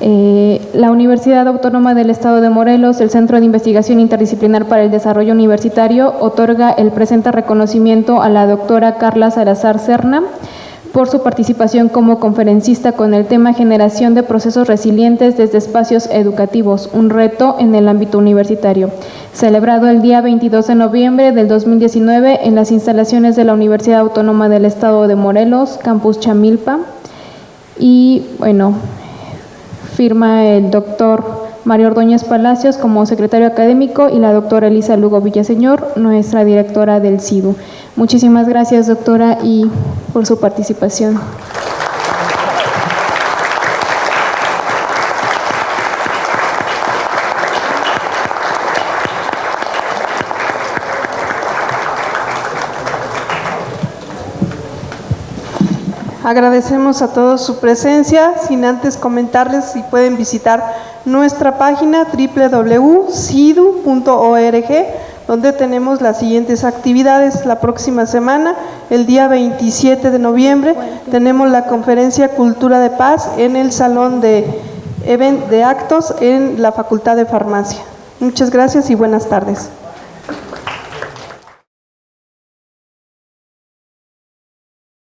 Eh, la Universidad Autónoma del Estado de Morelos, el Centro de Investigación Interdisciplinar para el Desarrollo Universitario, otorga el presente reconocimiento a la doctora Carla Salazar Serna por su participación como conferencista con el tema Generación de procesos resilientes desde espacios educativos, un reto en el ámbito universitario, celebrado el día 22 de noviembre del 2019 en las instalaciones de la Universidad Autónoma del Estado de Morelos, Campus Chamilpa. Y bueno, firma el doctor Mario Ordóñez Palacios como secretario académico y la doctora Elisa Lugo Villaseñor, nuestra directora del CIDU. Muchísimas gracias, doctora, y por su participación. Agradecemos a todos su presencia, sin antes comentarles si pueden visitar nuestra página www.cidu.org, donde tenemos las siguientes actividades. La próxima semana, el día 27 de noviembre, tenemos la conferencia Cultura de Paz en el Salón de, de Actos en la Facultad de Farmacia. Muchas gracias y buenas tardes.